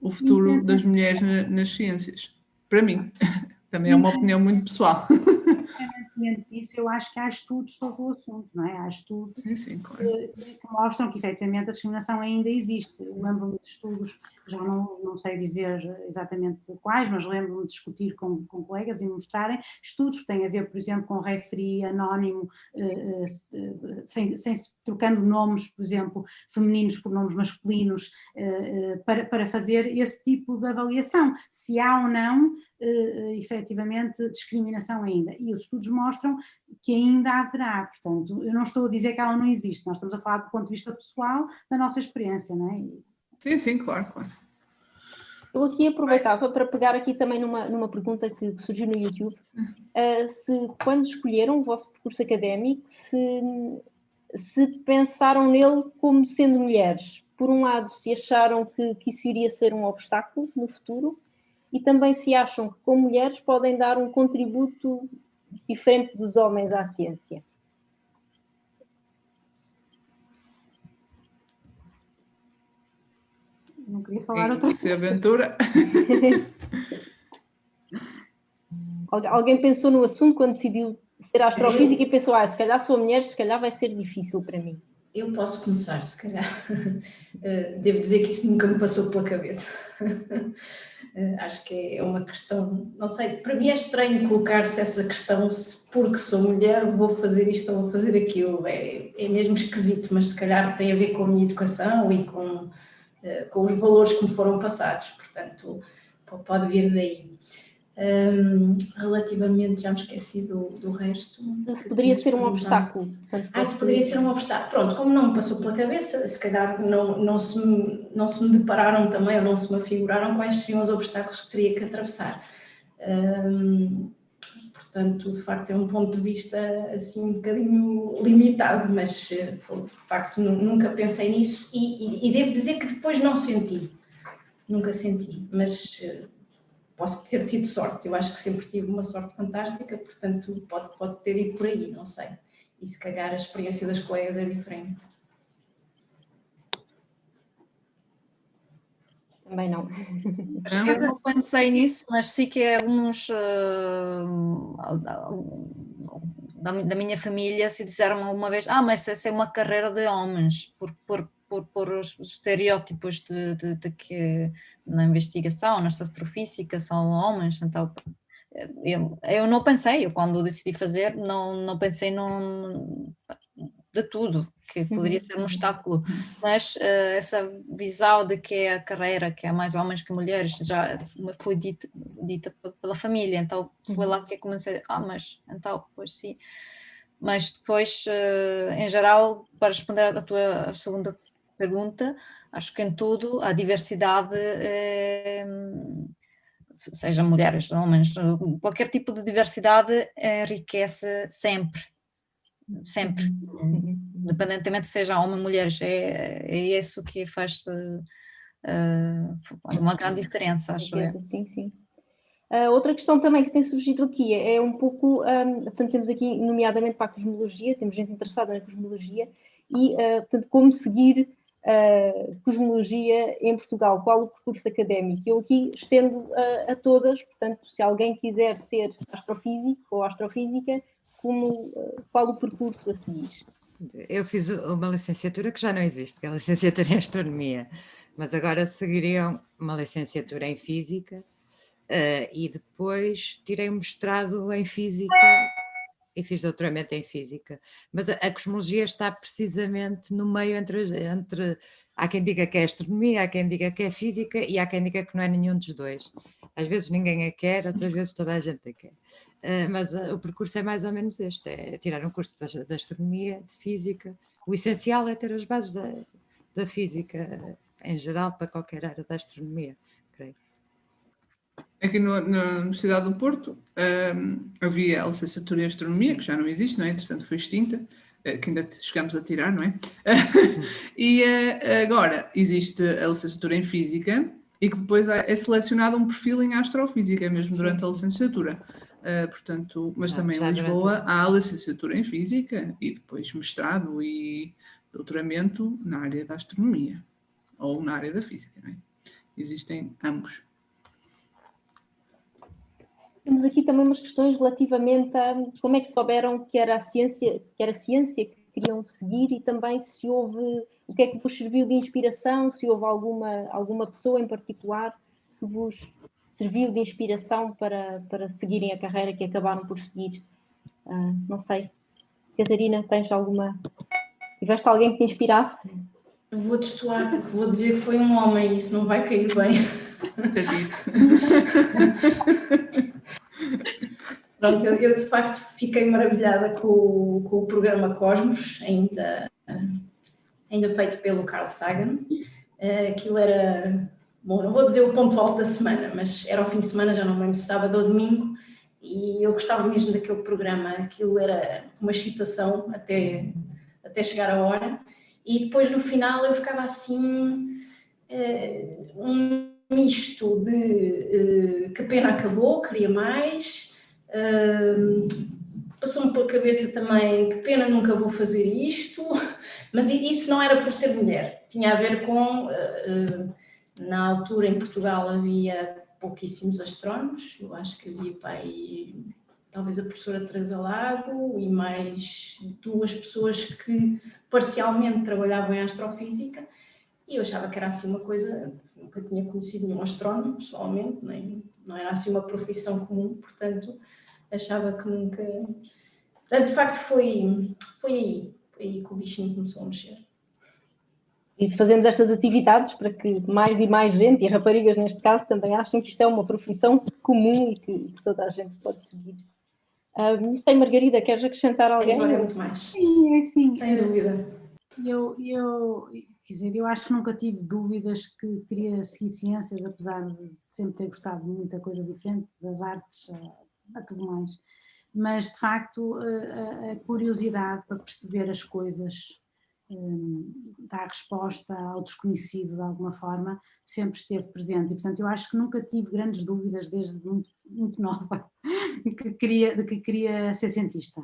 o futuro das mulheres na, nas ciências. Para mim. Também é uma opinião muito pessoal. independentemente disso, eu acho que há estudos sobre o assunto, não é? Há estudos sim, sim, claro. que, que, mostram que efetivamente a discriminação ainda existe. Lembro-me de estudos, já não, não sei dizer exatamente quais, mas lembro-me de discutir com, com colegas e mostrarem estudos que têm a ver, por exemplo, com referi anónimo, eh, eh, sem, sem trocando nomes, por exemplo, femininos por nomes masculinos, eh, para, para fazer esse tipo de avaliação, se há ou não, efetivamente, discriminação ainda. E os estudos mostram que ainda haverá, portanto, eu não estou a dizer que ela não existe, nós estamos a falar do ponto de vista pessoal da nossa experiência, não é? Sim, sim, claro, claro. Eu aqui aproveitava para pegar aqui também numa, numa pergunta que, que surgiu no YouTube, uh, se quando escolheram o vosso percurso académico, se, se pensaram nele como sendo mulheres. Por um lado, se acharam que, que isso iria ser um obstáculo no futuro, e também se acham que como mulheres podem dar um contributo diferente dos homens à ciência. Não queria falar outra coisa. Se aventura. Alguém pensou no assunto quando decidiu ser astrofísica e pensou, ah, se calhar sou mulher, se calhar vai ser difícil para mim. Eu posso começar, se calhar. Eh, devo dizer que isso nunca me passou pela cabeça. Eh, acho que é uma questão, não sei, para mim é estranho colocar-se essa questão se porque sou mulher vou fazer isto ou vou fazer aquilo. É, é mesmo esquisito, mas se calhar tem a ver com a minha educação e com, eh, com os valores que me foram passados. Portanto, pode vir daí. Um, relativamente, já me esqueci do, do resto. Isso poderia ser um obstáculo. Ah, isso poderia ser um obstáculo. Pronto, como não me passou pela cabeça, se calhar não, não, se, me, não se me depararam também, ou não se me afiguraram quais seriam os obstáculos que teria que atravessar. Um, portanto, de facto, é um ponto de vista assim um bocadinho limitado, mas de facto nunca pensei nisso e, e, e devo dizer que depois não senti. Nunca senti, mas posso ter tido sorte, eu acho que sempre tive uma sorte fantástica, portanto pode, pode ter ido por aí, não sei. E se calhar a experiência das colegas é diferente. Também não. Eu não pensei nisso, mas sim que alguns uh, da, minha família se disseram uma vez, ah, mas essa é uma carreira de homens, por, por, por, por os estereótipos de, de, de que na investigação, na astrofísica, são homens, então eu, eu não pensei, eu quando decidi fazer, não, não pensei num, de tudo, que poderia ser um uhum. obstáculo, mas uh, essa visão de que é a carreira, que é mais homens que mulheres, já foi dita, dita pela família, então foi lá uhum. que eu comecei, ah, mas então, pois sim, mas depois, em geral, para responder à tua segunda pergunta, acho que em tudo a diversidade, seja mulheres, homens, qualquer tipo de diversidade enriquece sempre, sempre, uhum. independentemente seja homem ou mulheres, é, é isso que faz uh, uma grande diferença, acho eu. Sim, sim. Uh, outra questão também que tem surgido aqui é, é um pouco, um, portanto temos aqui nomeadamente para a cosmologia, temos gente interessada na cosmologia e, uh, portanto, como seguir uh, cosmologia em Portugal, qual o percurso académico? Eu aqui estendo uh, a todas, portanto, se alguém quiser ser astrofísico ou astrofísica, como, uh, qual o percurso a seguir? Eu fiz uma licenciatura que já não existe, que é a licenciatura em Astronomia, mas agora seguiria uma licenciatura em Física uh, e depois tirei um mestrado em Física e fiz doutoramento em Física, mas a, a, cosmologia está precisamente no meio entre, entre, há quem diga que é astronomia, há quem diga que é física e há quem diga que não é nenhum dos dois. Às vezes ninguém a quer, outras vezes toda a gente a quer. Uh, mas uh, o percurso é mais ou menos este, é tirar um curso de, astronomia, de física. O essencial é ter as bases da, da física em geral para qualquer área da astronomia, creio. Aqui no, na Universidade do Porto um, havia a licenciatura em Astronomia, Sim. que já não existe, não é? Entretanto foi extinta, uh, que ainda chegamos a tirar, não é? e uh, agora existe a licenciatura em Física e que depois é, é selecionado um perfil em Astrofísica, mesmo Sim. durante a licenciatura. Uh, portanto, mas também em Lisboa durante... há a licenciatura em Física e depois mestrado e doutoramento na área da Astronomia ou na área da Física, não é? Existem ambos. Temos aqui também umas questões relativamente a como é que souberam que era a ciência, que era a ciência que queriam seguir e também se houve, o que é que vos serviu de inspiração, se houve alguma, alguma pessoa em particular que vos serviu de inspiração para, para seguirem a carreira que acabaram por seguir. Uh, não sei. Catarina, tens alguma. Tiveste alguém que te inspirasse? Vou destoar, porque vou dizer que foi um homem e isso não vai cair bem. Eu disse. Pronto, eu, eu, de facto fiquei maravilhada com, com o programa Cosmos, ainda, ainda feito pelo Carl Sagan. Uh, aquilo era, bom, não vou dizer o ponto alto da semana, mas era o fim de semana, já não lembro se sábado ou domingo, e eu gostava mesmo daquele programa, aquilo era uma excitação até, até chegar a hora. E depois no final eu ficava assim, uh, um misto de uh, que pena acabou, queria mais. Uh, Passou-me pela cabeça também que pena nunca vou fazer isto, mas isso não era por ser mulher, tinha a ver com. Uh, na altura em Portugal havia pouquíssimos astrónomos, eu acho que havia pai, talvez a professora Teresa Lago e mais duas pessoas que parcialmente trabalhavam em astrofísica e eu achava que era assim uma coisa, nunca tinha conhecido nenhum astrónomo pessoalmente, nem, não era assim uma profissão comum, portanto achava que nunca... Portanto, de facto foi, foi aí, foi aí que o bichinho começou a mexer. E se fazemos estas atividades para que mais e mais gente, e raparigas neste caso, também achem que isto é uma profissão comum e que, que toda a gente pode seguir. Uh, não sei, Margarida, queres acrescentar alguém? Agora é muito mais. Sim, é sim. Sem dúvida. Eu, eu, quer dizer, eu acho que nunca tive dúvidas que queria seguir ciências, apesar de sempre ter gostado de muita coisa diferente, das artes a, a tudo mais. Mas, de facto, a, a curiosidade para perceber as coisas um, dar resposta ao desconhecido de alguma forma, sempre esteve presente e portanto eu acho que nunca tive grandes dúvidas desde muito, muito nova que queria, de que queria ser cientista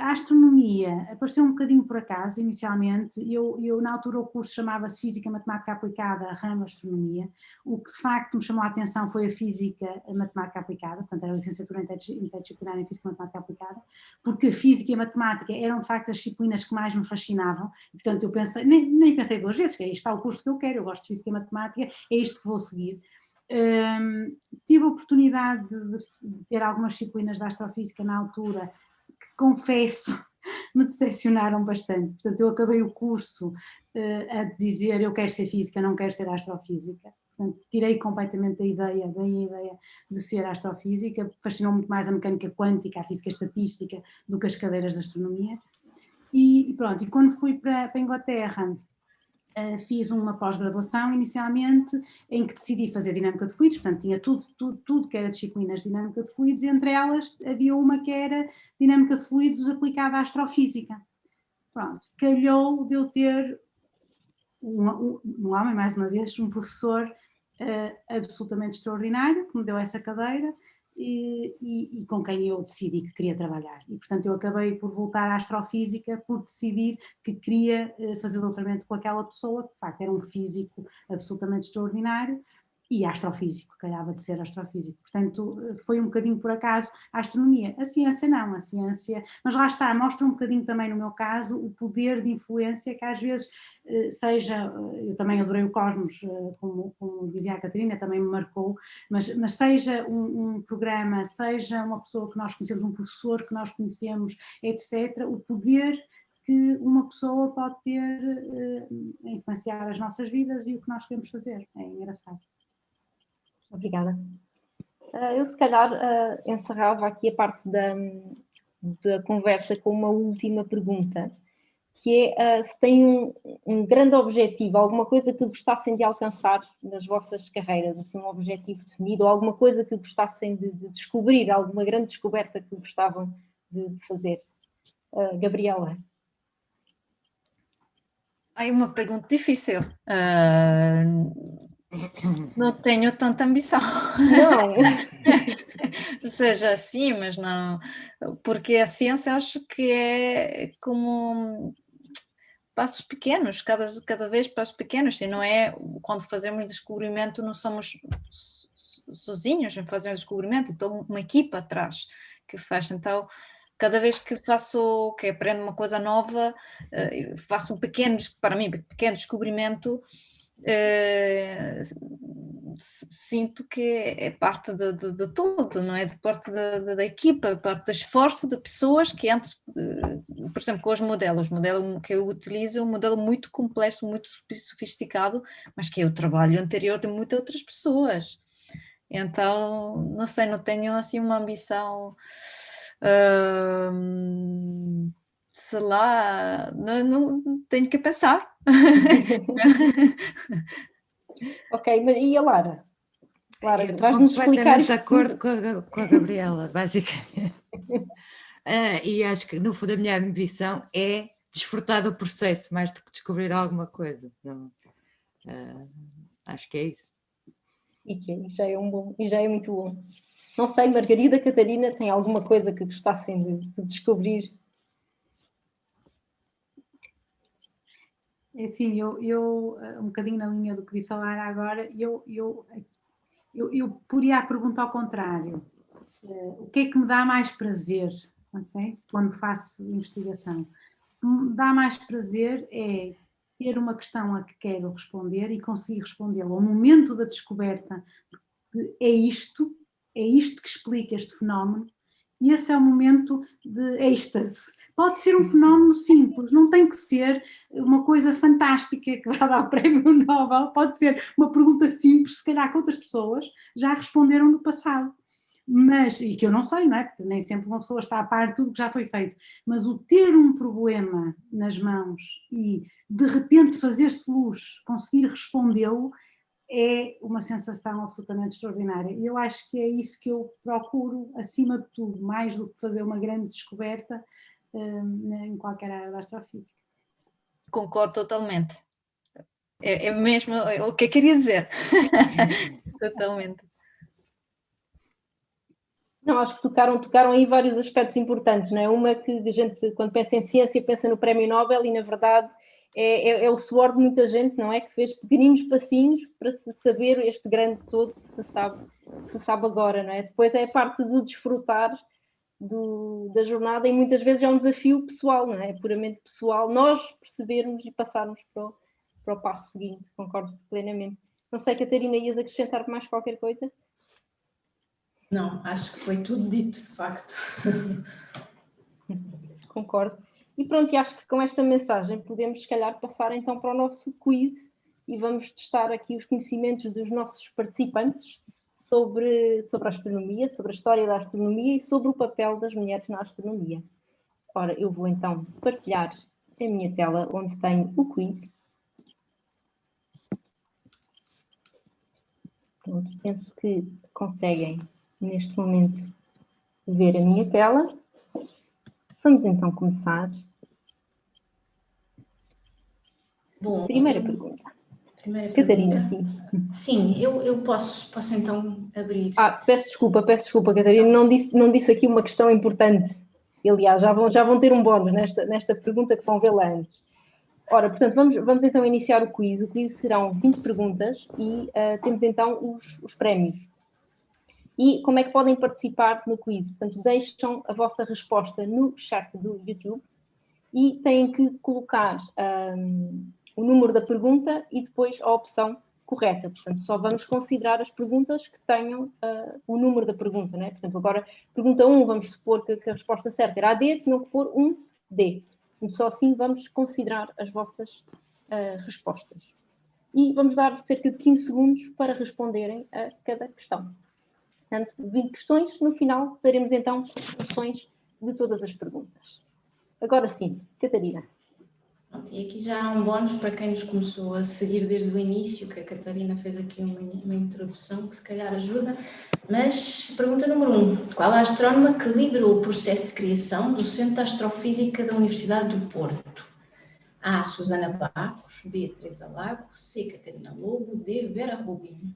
a astronomia apareceu um bocadinho por acaso, inicialmente, eu, eu na altura o curso chamava-se Física Matemática Aplicada, ramo Astronomia, o que de facto me chamou a atenção foi a Física a Matemática Aplicada, portanto era a licenciatura interdisciplinar em Física Matemática Aplicada, porque a Física e a Matemática eram de facto as disciplinas que mais me fascinavam, portanto eu pensei, nem, nem pensei duas vezes, que é isto está o curso que eu quero, eu gosto de Física e Matemática, é isto que vou seguir. Um, tive a oportunidade de, de ter algumas disciplinas de astrofísica na altura, que confesso me decepcionaram bastante. Portanto, eu acabei o curso uh, a dizer eu quero ser física, não quero ser astrofísica. Portanto, tirei completamente a ideia, daí a ideia de ser astrofísica, fascinou muito mais a mecânica quântica, a física estatística, do que as cadeiras de astronomia. E, pronto, e quando fui para, para a Inglaterra, Uh, fiz uma pós-graduação inicialmente em que decidi fazer dinâmica de fluidos, portanto tinha tudo, tudo, tudo que era disciplinas de dinâmica de fluidos e entre elas havia uma que era dinâmica de fluidos aplicada à astrofísica. Pronto, calhou de eu ter um, um, um homem, mais uma vez, um professor uh, absolutamente extraordinário que me deu essa cadeira e, e, com quem eu decidi que queria trabalhar. E, portanto, eu acabei por voltar à astrofísica por decidir que queria eh, fazer doutoramento com aquela pessoa, que de facto era um físico absolutamente extraordinário, e astrofísico, calhava de ser astrofísico. Portanto, foi um bocadinho por acaso a astronomia. A ciência não, a ciência, mas lá está, mostra um bocadinho também no meu caso o poder de influência que às vezes eh, seja, eu também adorei o Cosmos, eh, como, como dizia a Catarina, também me marcou, mas, mas seja um, um, programa, seja uma pessoa que nós conhecemos, um professor que nós conhecemos, etc., o poder que uma pessoa pode ter uh, influenciar as nossas vidas e o que nós queremos fazer. É engraçado. Obrigada. Uh, eu, se calhar, uh, encerrava aqui a parte da, da conversa com uma última pergunta, que é uh, se tem um, um, grande objetivo, alguma coisa que gostassem de alcançar nas vossas carreiras, assim, um objetivo definido, ou alguma coisa que gostassem de, de descobrir, alguma grande descoberta que gostavam de, fazer. Gabriela. Aí uma pergunta difícil. Uh, não tenho tanta ambição. Não. Seja assim, mas não. Porque a ciência acho que é como passos pequenos, cada, cada vez passos pequenos, e não é quando fazemos descobrimento, não somos sozinhos em fazer um descobrimento, estou uma equipa atrás que faz, então cada vez que faço, que aprendo uma coisa nova, eh, faço um pequeno, para mim, pequeno descobrimento, Uh, sinto que é parte de, de, de, tudo, não é? De parte da, da, equipa, parte do esforço de pessoas que antes, de, por exemplo, com os modelos, o modelo que eu utilizo é um modelo muito complexo, muito sofisticado, mas que é o trabalho anterior de muitas outras pessoas. Então, não sei, não tenho assim uma ambição... Uh, sei lá, não, não tenho que pensar. ok, mas e a Lara? Lara, vais-nos explicar de acordo com a, com a Gabriela, basicamente. Uh, e acho que no fundo a minha ambição é desfrutar do processo mais do que descobrir alguma coisa. Não, uh, acho que é isso. E que já é um bom, e já é muito bom. Não sei, Margarida, Catarina, tem alguma coisa que gostassem de, de descobrir É assim, eu, eu, eh, um bocadinho na linha do que disse a Lara agora, eu, eu, eu, eu poria a pergunta ao contrário. Uh, o que é que me dá mais prazer okay? quando faço investigação? O que me dá mais prazer é ter uma questão a que quero responder e conseguir respondê-la ao momento da descoberta de é isto, é isto que explica este fenómeno, e esse é o momento de êxtase, Pode ser um fenómeno simples, não tem que ser uma coisa fantástica que vai dar o prémio Nobel, pode ser uma pergunta simples, se calhar que outras pessoas já responderam no passado. Mas, e que eu não sei, não é? Porque nem sempre uma pessoa está a par de tudo que já foi feito, mas o ter um problema nas mãos e de repente fazer-se luz, conseguir respondê-lo, é uma sensação absolutamente extraordinária. E eu acho que é isso que eu procuro, acima de tudo, mais do que fazer uma grande descoberta, em qualquer área da astrofísica. Concordo totalmente. É, é mesmo o que eu queria dizer. totalmente. Não, acho que tocaram, tocaram aí vários aspectos importantes, não é? Uma que a gente, quando pensa em ciência, pensa no prémio Nobel e, na verdade, é, é, é, o suor de muita gente, não é? Que fez pequeninos passinhos para se saber este grande todo que se sabe, se sabe agora, não é? Depois é a parte do desfrutar do, da jornada e muitas vezes é um desafio pessoal, não é? é puramente pessoal, nós percebermos e passarmos para o, para o passo seguinte, concordo plenamente. Não sei, Catarina, ias acrescentar mais qualquer coisa? Não, acho que foi tudo dito, de facto. Concordo. E pronto, e acho que com esta mensagem podemos, se calhar, passar então para o nosso quiz, e vamos testar aqui os conhecimentos dos nossos participantes sobre, sobre a astronomia, sobre a história da astronomia e sobre o papel das mulheres na astronomia. Ora, eu vou então partilhar a minha tela onde tenho o quiz. Pronto, penso que conseguem neste momento ver a minha tela. Vamos então começar. Bom, Primeira pergunta. Primeira Catarina, pergunta. sim. Sim, eu, eu posso, posso então abrir. Ah, peço desculpa, peço desculpa, Catarina, não disse, não disse aqui uma questão importante. Aliás, já vão, já vão ter um bónus nesta, nesta pergunta que vão vê-la antes. Ora, portanto, vamos, vamos então iniciar o quiz. O quiz serão 20 perguntas e uh, temos então os, os prémios. E como é que podem participar no quiz? Portanto, deixam a vossa resposta no chat do YouTube e têm que colocar um, o número da pergunta e depois a opção correta. Portanto, só vamos considerar as perguntas que tenham uh, o número da pergunta. Né? Por exemplo, agora, pergunta 1, vamos supor que, que a resposta certa era AD, tinham que pôr 1D. Portanto, só assim vamos considerar as vossas uh, respostas. E vamos dar cerca de 15 segundos para responderem a cada questão. Portanto, 20 questões, no final daremos então soluções de todas as perguntas. Agora sim, Catarina. E aqui já há um bónus para quem nos começou a seguir desde o início, que a Catarina fez aqui uma, uma introdução que se calhar ajuda. Mas pergunta número um: qual a astrónoma que liderou o processo de criação do Centro de Astrofísica da Universidade do Porto? A. Susana Barros, B. Teresa Lago, C. Catarina Lobo, D. Vera Rubin.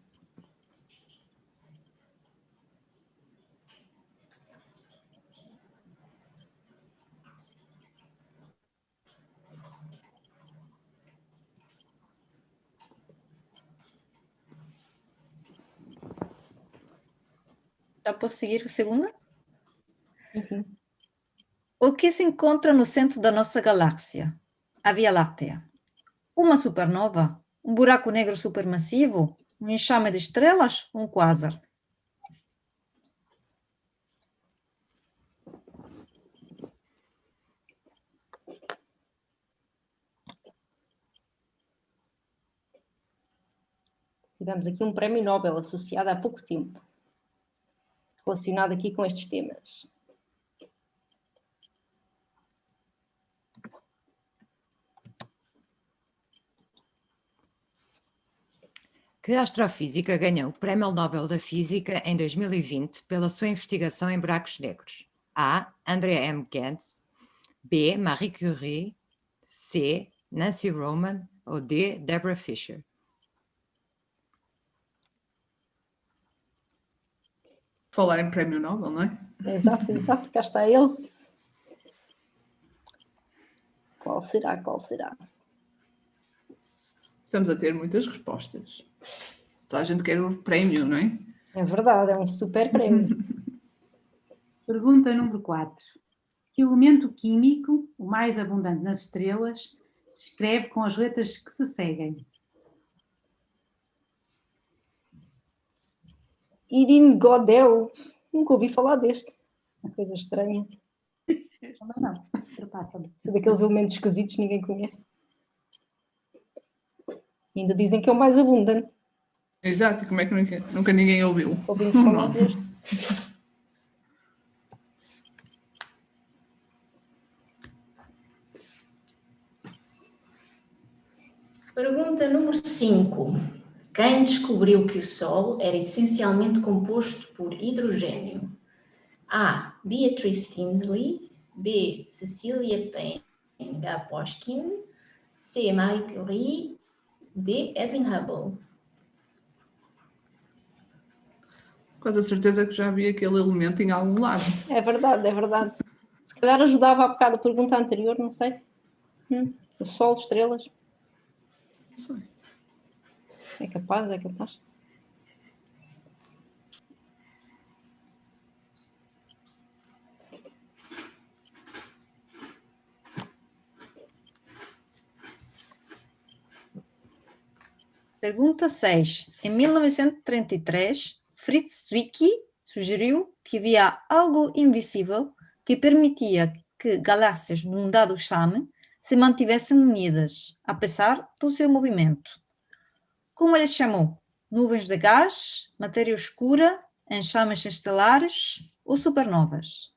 Já posso seguir a segunda? Uhum. O que se encontra no centro da nossa galáxia? A Via Láctea. Uma supernova? Um buraco negro supermassivo? Um enxame de estrelas? Um quasar? Tivemos aqui um prémio Nobel associado há pouco tempo relacionado aqui com estes temas. Que astrofísica ganhou o Prémio Nobel da Física em 2020 pela sua investigação em buracos negros? A. Andrea M. Gantz B. Marie Curie C. Nancy Roman ou D. Deborah Fisher Falar em prémio Nobel, não é? Exato, exato, cá está ele. Qual será, qual será? Estamos a ter muitas respostas. Toda a gente quer o prémio, não é? É verdade, é um super prémio. Pergunta número 4. Que elemento químico, o mais abundante nas estrelas, se escreve com as letras que se seguem? Irene Godel. Nunca ouvi falar deste. Uma coisa estranha. Também não. São daqueles elementos esquisitos que ninguém conhece. E ainda dizem que é o mais abundante. Exato, como é que nunca, nunca ninguém ouviu? Ouvimos falar deste. Pergunta número 5. Quem descobriu que o Sol era essencialmente composto por hidrogênio? A. Beatrice Tinsley B. Cecilia Payne-Gaposchkin C. Marie Curie D. Edwin Hubble Quase a certeza que já vi aquele elemento em algum lado. É verdade, é verdade. Se calhar ajudava a bocado a pergunta anterior, não sei. Hum, o Sol, estrelas. Não sei. É capaz, é capaz. Pergunta 6. Em 1933, Fritz Zwicky sugeriu que havia algo invisível que permitia que galáxias num dado chame se mantivessem unidas, apesar do seu movimento. Como ele chamou? Nuvens de gás, matéria escura, enxames estelares ou supernovas?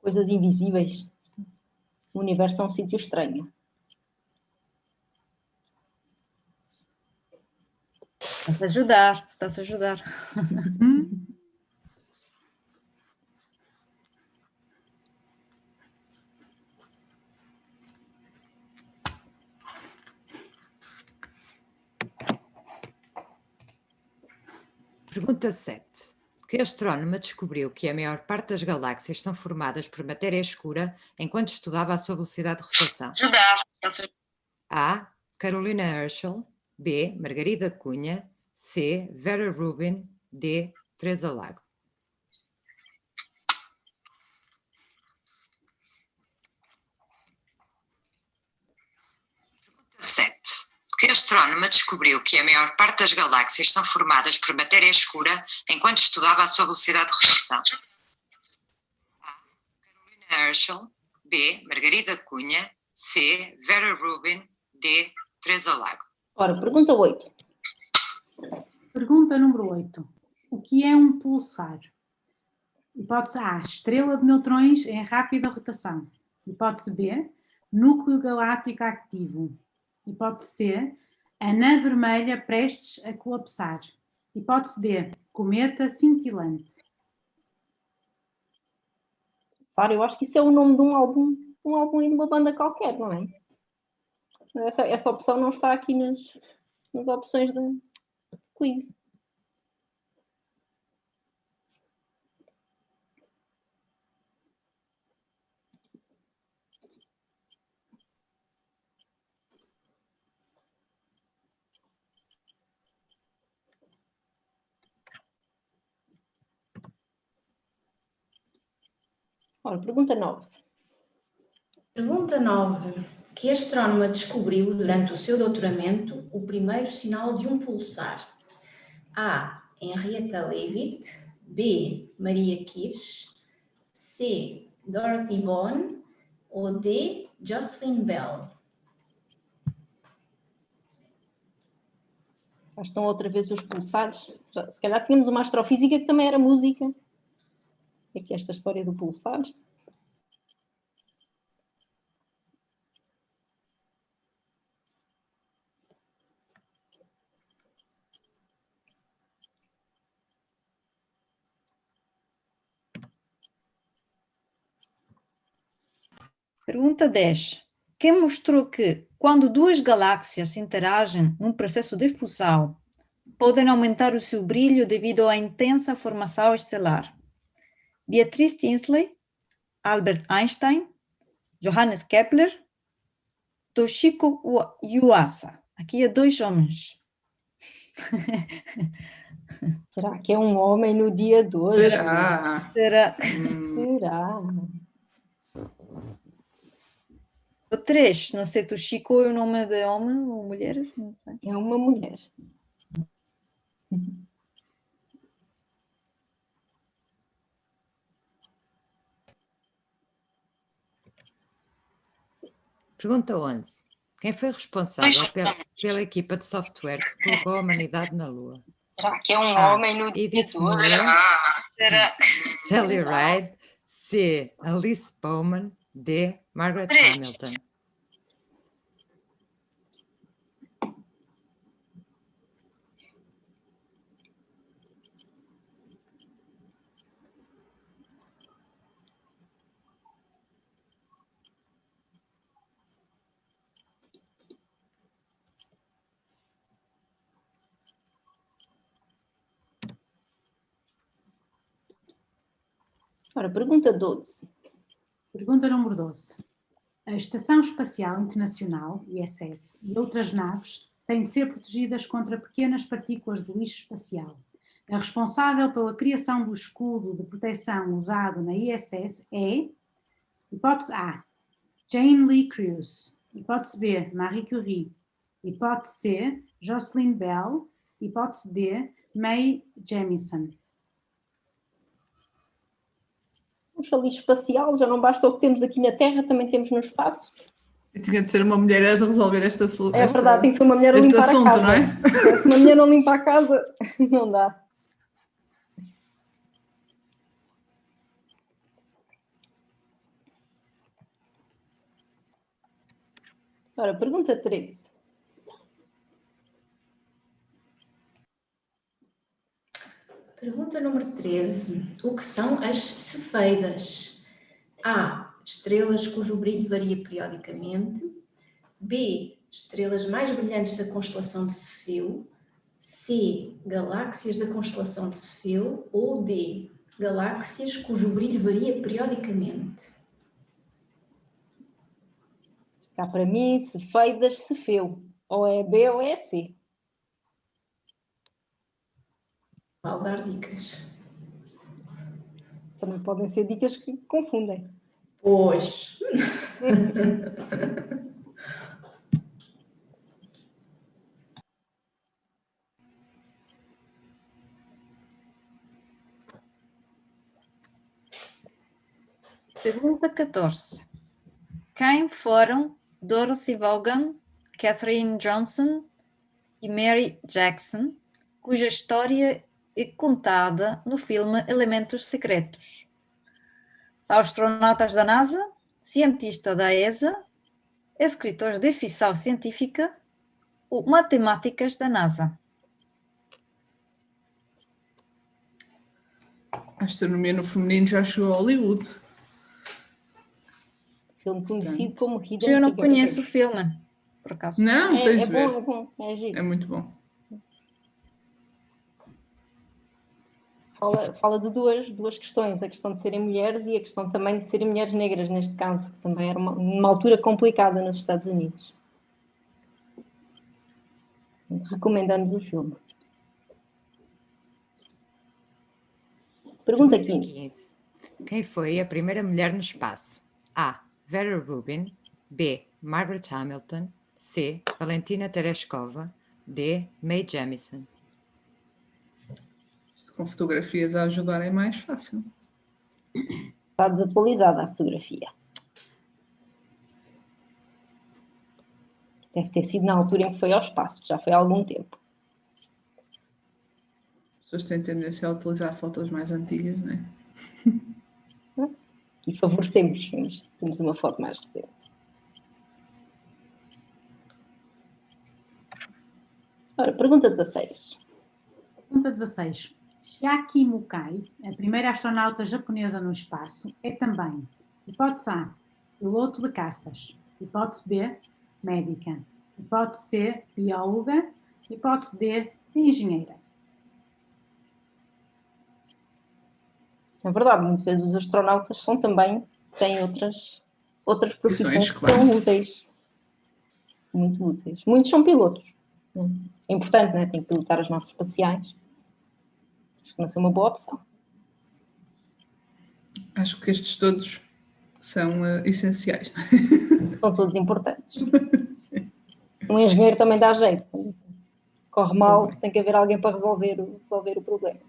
Coisas invisíveis. O universo é um sítio estranho. Está-se a ajudar, está-se a ajudar. Pergunta 7. Que astrónoma descobriu que a maior parte das galáxias são formadas por matéria escura enquanto estudava a sua velocidade de rotação? A. Carolina Herschel. B. Margarida Cunha. C. Vera Rubin. D. Teresa Lago. Que astrónoma descobriu que a maior parte das galáxias são formadas por matéria escura enquanto estudava a sua velocidade de rotação? A. Carolina Herschel. B. Margarida Cunha. C. Vera Rubin. D. Teresa Lago. Ora, pergunta 8. Pergunta número 8. O que é um pulsar? Hipótese A. Estrela de neutrões em rápida rotação. Hipótese B. Núcleo galáctico ativo. Hipótese C, anã vermelha prestes a colapsar. Hipótese D, cometa cintilante. Sara, eu acho que isso é o nome de um álbum, um álbum e de uma banda qualquer, não é? Essa, essa opção não está aqui nas, nas opções do quiz. Ora, pergunta 9. Pergunta 9. Que astrónoma descobriu durante o seu doutoramento o primeiro sinal de um pulsar? A. Henrietta Leavitt. B. Maria Kirsch. C. Dorothy Vaughan. Ou D. Jocelyn Bell. Estão outra vez os pulsares. Se calhar tínhamos uma astrofísica que também era música aqui esta história do pulsar. Pergunta 10. Quem mostrou que, quando duas galáxias interagem num processo de fusão, podem aumentar o seu brilho devido à intensa formação estelar? Beatriz Tinsley, Albert Einstein, Johannes Kepler, Toshiko Yuasa. Aqui é dois homens. Será que é um homem no dia 2? Será? Será? Será? O 3, não sei, Toshiko é o nome de homem ou mulher? É uma mulher. Pergunta 11. Quem foi responsável pela, pela, equipa de software que colocou a humanidade na Lua? Será que é um A. homem no Edith Miller, Será? Sally Ride, C. Alice Bowman, D. Margaret Hamilton. Ora, pergunta 12. Pergunta número 12. A Estação Espacial Internacional, ISS, e outras naves têm de ser protegidas contra pequenas partículas de lixo espacial. A responsável pela criação do escudo de proteção usado na ISS é, hipótese A, Jane Lee Crews, hipótese B, Marie Curie, hipótese C, Jocelyn Bell, hipótese D, Mae Jemison. Puxa, lixo espacial, já não basta o que temos aqui na Terra, também temos no espaço. Tinha de ser uma mulher a resolver esta solução. É verdade, tem que ser uma mulher a limpar assunto, a casa. Não é? Se uma mulher não limpa a casa, não dá. Ora, pergunta 13. Pergunta número 13. O que são as cefeidas? A. Estrelas cujo brilho varia periodicamente. B. Estrelas mais brilhantes da constelação de Cefeu. C. Galáxias da constelação de Cefeu. Ou D. Galáxias cujo brilho varia periodicamente. Cá para mim, cefeidas, cefeu. Ou é B ou é C. Vale dar dicas. Também podem ser dicas que confundem. Pois. Pergunta 14. Quem foram Dorothy Vaughan, Catherine Johnson e Mary Jackson, cuja história é contada no filme Elementos Secretos. São astronautas da NASA, cientista da ESA, escritores de ficção científica ou matemáticas da NASA. A astronomia no feminino já chegou a Hollywood filme conhecido como Hidden Eu não conheço o filme, por acaso. Não, é, tens é de ver. Bom, é bom, é. É muito bom. Fala, fala de duas, duas questões, a questão de serem mulheres e a questão também de serem mulheres negras, neste caso, que também era uma, uma altura complicada nos Estados Unidos. Recomendamos o filme. Pergunta 15. Quem foi a primeira mulher no espaço? A. Vera Rubin, B. Margaret Hamilton, C. Valentina Tereshkova, D. Mae Jemison. Com fotografias a ajudar é mais fácil. Está desatualizada a fotografia. Deve ter sido na altura em que foi ao espaço, já foi há algum tempo. As pessoas têm tendência a utilizar fotos mais antigas, não é? e favorecemos, mas temos uma foto mais recente. Ora, pergunta 16. Pergunta 16. Shiaki Mukai, a primeira astronauta japonesa no espaço, é também, hipótese A, piloto de caças, hipótese B, médica, hipótese C, bióloga, hipótese D, engenheira. É verdade, muitas vezes os astronautas são também, têm outras, outras profissões que claro. são úteis. Muito úteis. Muitos são pilotos. É importante, né? Tem que pilotar as naves espaciais. Não é uma boa opção. Acho que estes todos são uh, essenciais. São todos importantes. um engenheiro também dá jeito. Corre mal, tem que haver alguém para resolver, resolver o problema.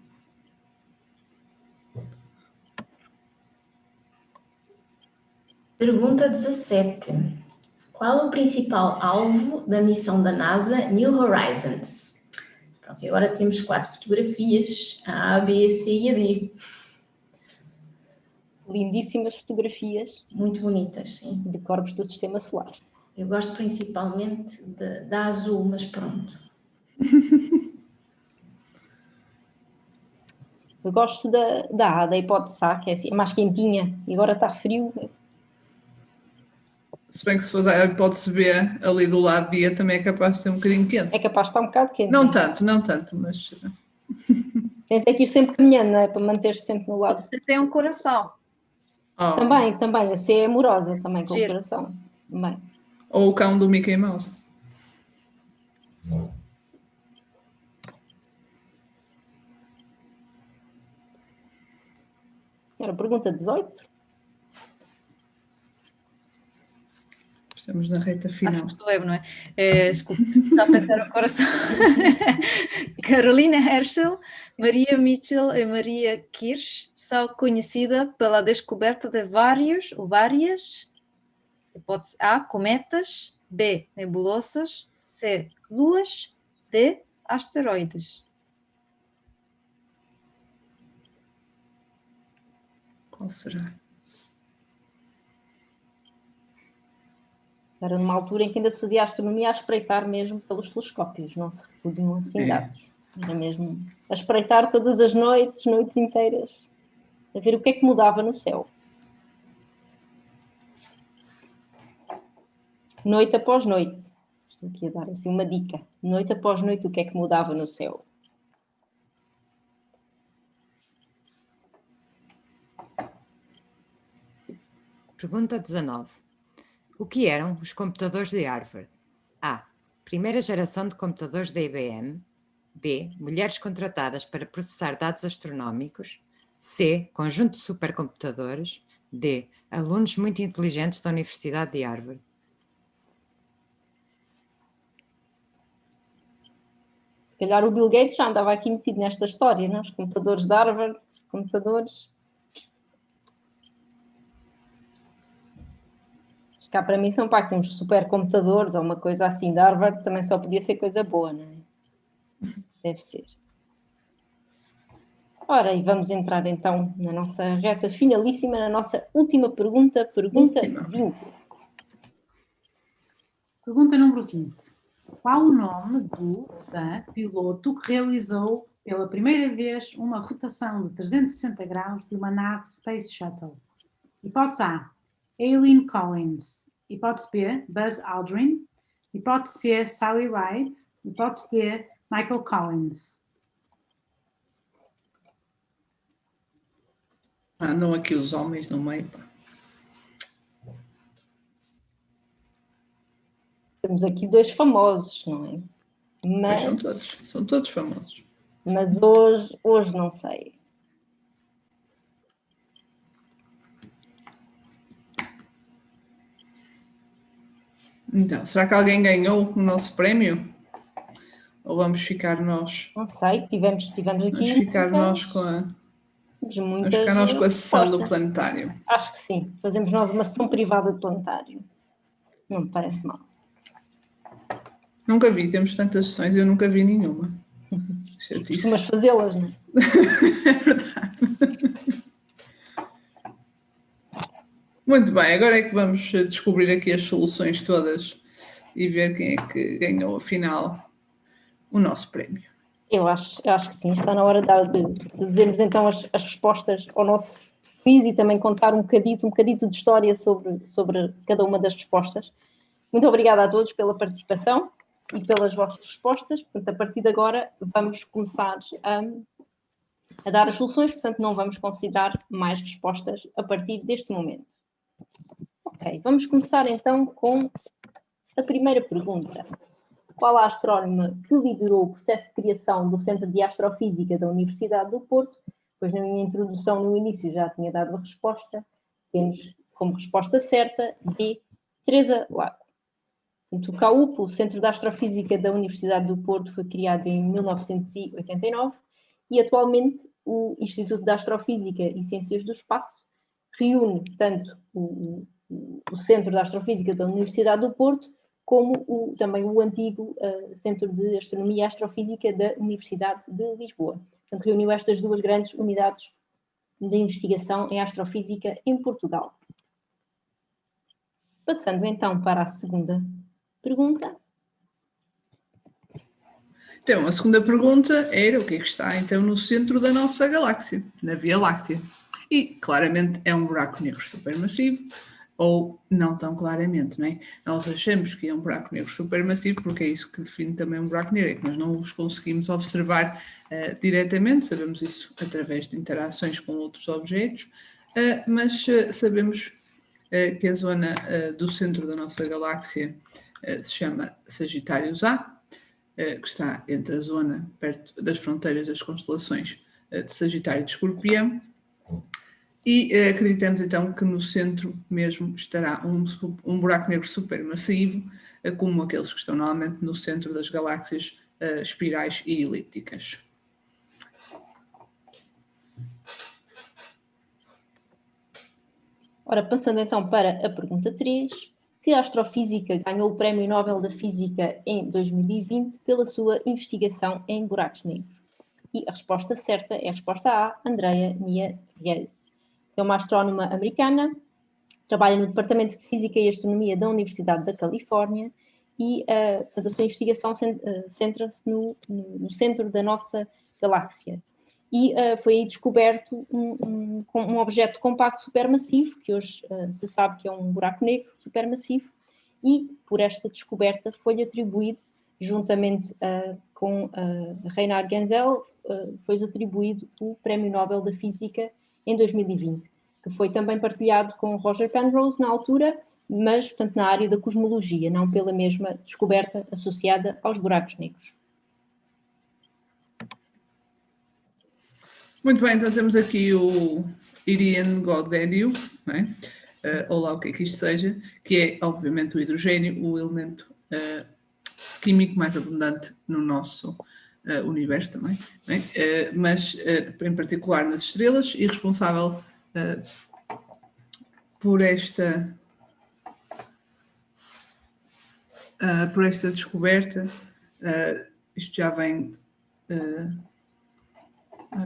Pergunta 17. Qual o principal alvo da missão da NASA New Horizons? Pronto, e agora temos quatro fotografias, a A, B, C e a D. Lindíssimas fotografias. Muito bonitas, sim. De corpos do Sistema Solar. Eu gosto principalmente da azul, mas pronto. Eu gosto da, da A, da hipótese A, que é assim, mais quentinha, e agora está frio, se bem que se for a hipótese B ali do lado B também é capaz de ser um bocadinho quente. É capaz de estar um bocado quente. Não tanto, não tanto, mas... Tens que ir sempre caminhando, não é? Para manter-te sempre no lado. Você tem um coração. Oh. Também, também. A C é amorosa também com Giro. o coração. Também. Ou o cão do Mickey Mouse. Era pergunta 18? Estamos na reta final. Acho que não é? é desculpa, está a pensar o coração. Carolina Herschel, Maria Mitchell e Maria Kirsch são conhecidas pela descoberta de vários ou várias Hipótese A, cometas. B, nebulosas. C, luas. D, asteroides. Qual será? Era numa altura em que ainda se fazia astronomia a espreitar mesmo pelos telescópios, não se recolhiam assim é. dados. Era mesmo a espreitar todas as noites, noites inteiras, a ver o que é que mudava no céu. Noite após noite. Estou aqui a dar assim uma dica. Noite após noite, o que é que mudava no céu? Pergunta 19. O que eram os computadores de Harvard? A. Primeira geração de computadores da IBM. B. Mulheres contratadas para processar dados astronómicos. C. Conjunto de supercomputadores. D. Alunos muito inteligentes da Universidade de Harvard. Se calhar o Bill Gates já andava aqui metido nesta história, não? Os computadores de Harvard, os computadores cá para mim são pá, uns supercomputadores ou uma coisa assim de Harvard, também só podia ser coisa boa, não é? Deve ser. Ora, e vamos entrar então na nossa reta finalíssima, na nossa última pergunta, pergunta última. 20. Pergunta número 20. Qual o nome do da piloto que realizou pela primeira vez uma rotação de 360 graus de uma nave Space Shuttle? Hipótese A, Aileen Collins. Hipótese B, Buzz Aldrin. Hipótese C, Sally Ride. Hipótese D, Michael Collins. Andam aqui os homens no meio. Temos aqui dois famosos, não é? Mas, são todos, são todos famosos. Mas hoje, hoje não sei. Então, será que alguém ganhou o nosso prémio? Ou vamos ficar nós? Não sei, tivemos, tivemos aqui. Vamos ficar nós com a. Vamos ficar nós com a sessão do planetário. Acho que sim. Fazemos nós uma sessão privada do planetário. Não me parece mal. Nunca vi, temos tantas sessões e eu nunca vi nenhuma. Mas fazê-las, não é? é verdade. Muito bem, agora é que vamos descobrir aqui as soluções todas e ver quem é que ganhou, afinal, o nosso prémio. Eu acho, eu acho que sim, está na hora de, de dizermos então as, as, respostas ao nosso quiz e também contar um bocadito, um bocadito de história sobre, sobre cada uma das respostas. Muito obrigada a todos pela participação e pelas vossas respostas. Portanto, a partir de agora vamos começar a, a dar as soluções, portanto não vamos considerar mais respostas a partir deste momento. Ok, vamos começar então com a primeira pergunta. Qual a astrónoma que liderou o processo de criação do Centro de Astrofísica da Universidade do Porto? Pois na minha introdução no início já tinha dado a resposta. Temos como resposta certa B, Teresa Lago. O CAUP, o Centro de Astrofísica da Universidade do Porto, foi criado em 1989 e atualmente o Instituto de Astrofísica e Ciências do Espaço reúne tanto o, o Centro de Astrofísica da Universidade do Porto, como o, também o antigo uh, Centro de Astronomia e Astrofísica da Universidade de Lisboa. Portanto, reuniu estas duas grandes unidades de investigação em astrofísica em Portugal. Passando então para a segunda pergunta. Então, a segunda pergunta era o que é que está então no centro da nossa galáxia, na Via Láctea. E claramente é um buraco negro supermassivo, ou não tão claramente, não é? Nós achamos que é um buraco negro supermassivo, porque é isso que define também um buraco negro, é que nós não os conseguimos observar uh, diretamente, sabemos isso através de interações com outros objetos, uh, mas uh, sabemos que a zona do centro da nossa galáxia se chama Sagitários A, que está entre a zona perto das fronteiras das constelações de Sagitário e de Escorpião, e uh, acreditamos então que no centro mesmo estará um, um buraco negro supermassivo, uh, como aqueles que estão normalmente no centro das galáxias uh, espirais e elípticas. Ora, passando então para a pergunta 3, que astrofísica ganhou o Prémio Nobel da Física em 2020 pela sua investigação em buracos negros? E a resposta certa é a resposta A, Andrea Nia Viegas. É uma astrónoma americana, trabalha no Departamento de Física e Astronomia da Universidade da Califórnia e uh, a sua investigação uh, centra-se no, no, centro da nossa galáxia. E uh, foi aí descoberto um, um, um, objeto compacto supermassivo, que hoje uh, se sabe que é um buraco negro supermassivo, e por esta descoberta foi atribuído, juntamente uh, com Reinhard Genzel, foi atribuído o Prémio Nobel da Física em 2020, que foi também partilhado com Roger Penrose na altura, mas portanto, na área da cosmologia, não pela mesma descoberta associada aos buracos negros. Muito bem, então temos aqui o Irian Goddedio, é? uh, ou lá o que é que isto seja, que é obviamente o hidrogênio, o elemento uh, químico mais abundante no nosso uh, universo também, é? mas em particular nas estrelas e responsável por esta por esta descoberta, isto já vem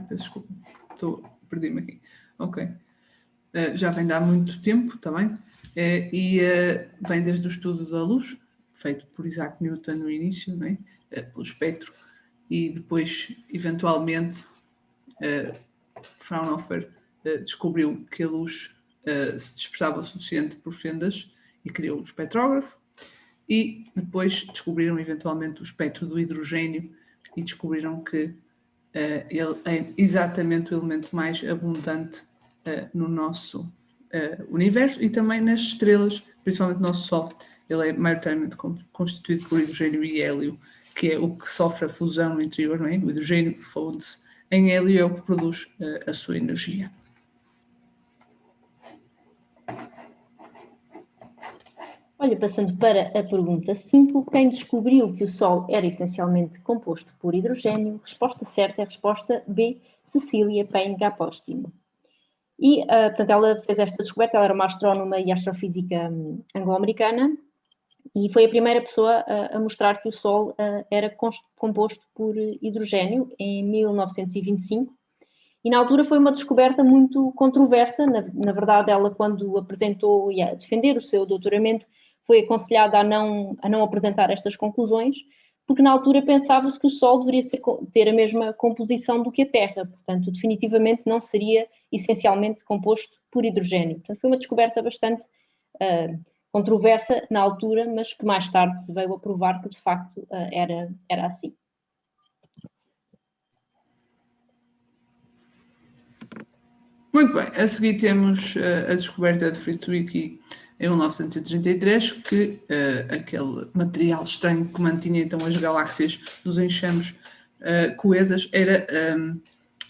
peço desculpa, estou, perdi-me aqui. Ok. Uh, já vem de há muito tempo também, uh, e uh, vem desde o estudo da luz, feito por Isaac Newton no início, né? pelo espectro, e depois, eventualmente, Fraunhofer descobriu que a luz se dispersava o suficiente por fendas e criou o espectrógrafo, e depois descobriram eventualmente o espectro do hidrogênio e descobriram que uh, ele é exatamente o elemento mais abundante uh, no nosso uh, universo e também nas estrelas, principalmente no nosso Sol. Ele é maioritariamente constituído por hidrogênio e hélio, que é o que sofre a fusão interior, é? O hidrogênio funde-se em hélio é o que produz a sua energia. Olha, passando para a pergunta 5, quem descobriu que o Sol era essencialmente composto por hidrogênio? Resposta certa é a resposta B, Cecília Payne Gapostimo. E, uh, portanto, ela fez esta descoberta, ela era uma astrónoma e astrofísica um, anglo-americana, e foi a primeira pessoa a, a mostrar que o Sol uh, era composto por hidrogênio em 1925. E na altura foi uma descoberta muito controversa, na, na verdade ela quando apresentou e a defender o seu doutoramento, foi aconselhada a não, a não apresentar estas conclusões, porque na altura pensava-se que o Sol deveria ser, ter a mesma composição do que a Terra, portanto, definitivamente não seria essencialmente composto por hidrogênio. Portanto, foi uma descoberta bastante uh, controversa na altura, mas que mais tarde se veio a provar que de facto uh, era, era assim. Muito bem, a seguir temos uh, a descoberta de Fritz-Zwicky em 1933, que uh, aquele material estranho que mantinha então as galáxias dos enxames uh, coesas era um,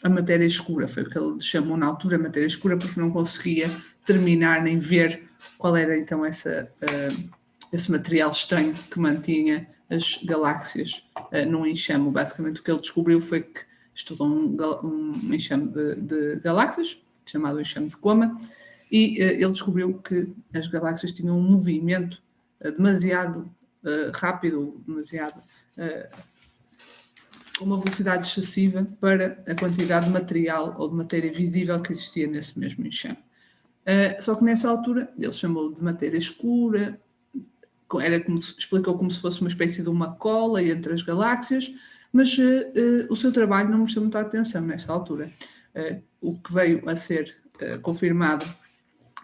a matéria escura, foi o que ele chamou na altura matéria escura, porque não conseguia terminar nem ver qual era então essa, uh, esse material estranho que mantinha as galáxias uh, num enxame. Basicamente o que ele descobriu foi que estudou um, um enxame de, de galáxias, chamado enxame de Coma, e uh, ele descobriu que as galáxias tinham um movimento demasiado rápido, demasiado com uma velocidade excessiva para a quantidade de material ou de matéria visível que existia nesse mesmo enxame. Só que nessa altura ele chamou de matéria escura, era como se, explicou como se fosse uma espécie de uma cola entre as galáxias, mas o seu trabalho não mereceu muita atenção nessa altura. o que veio a ser confirmado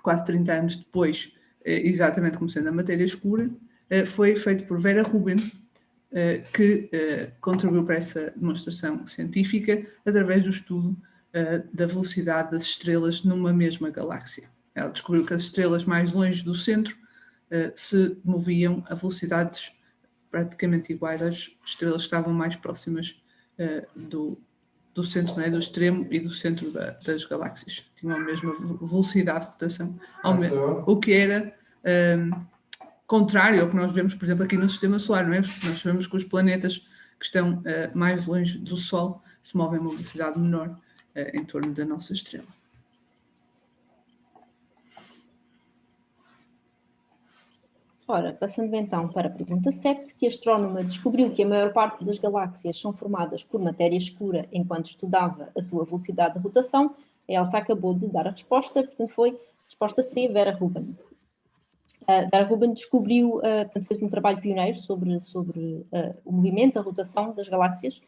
quase 30 anos depois, eh, exatamente como sendo a matéria escura, eh, foi feito por Vera Rubin, eh, que contribuiu para essa demonstração científica através do estudo da velocidade das estrelas numa mesma galáxia. Ela descobriu que as estrelas mais longe do centro se moviam a velocidades praticamente iguais às estrelas que estavam mais próximas do, do centro, é, do extremo e do centro da, das galáxias. Tinham a mesma velocidade de rotação, o que era um, contrário ao que nós vemos, por exemplo, aqui no sistema solar. É? Nós sabemos que os planetas que estão uh, mais longe do Sol se movem a uma velocidade menor em torno da nossa estrela. Ora, passando então para a pergunta 7, que astrónoma descobriu que a maior parte das galáxias são formadas por matéria escura enquanto estudava a sua velocidade de rotação, a Elsa acabou de dar a resposta, portanto foi resposta C, Vera Rubin. Uh, Vera Rubin descobriu, uh, portanto fez um trabalho pioneiro sobre, sobre uh, o movimento, a rotação das galáxias,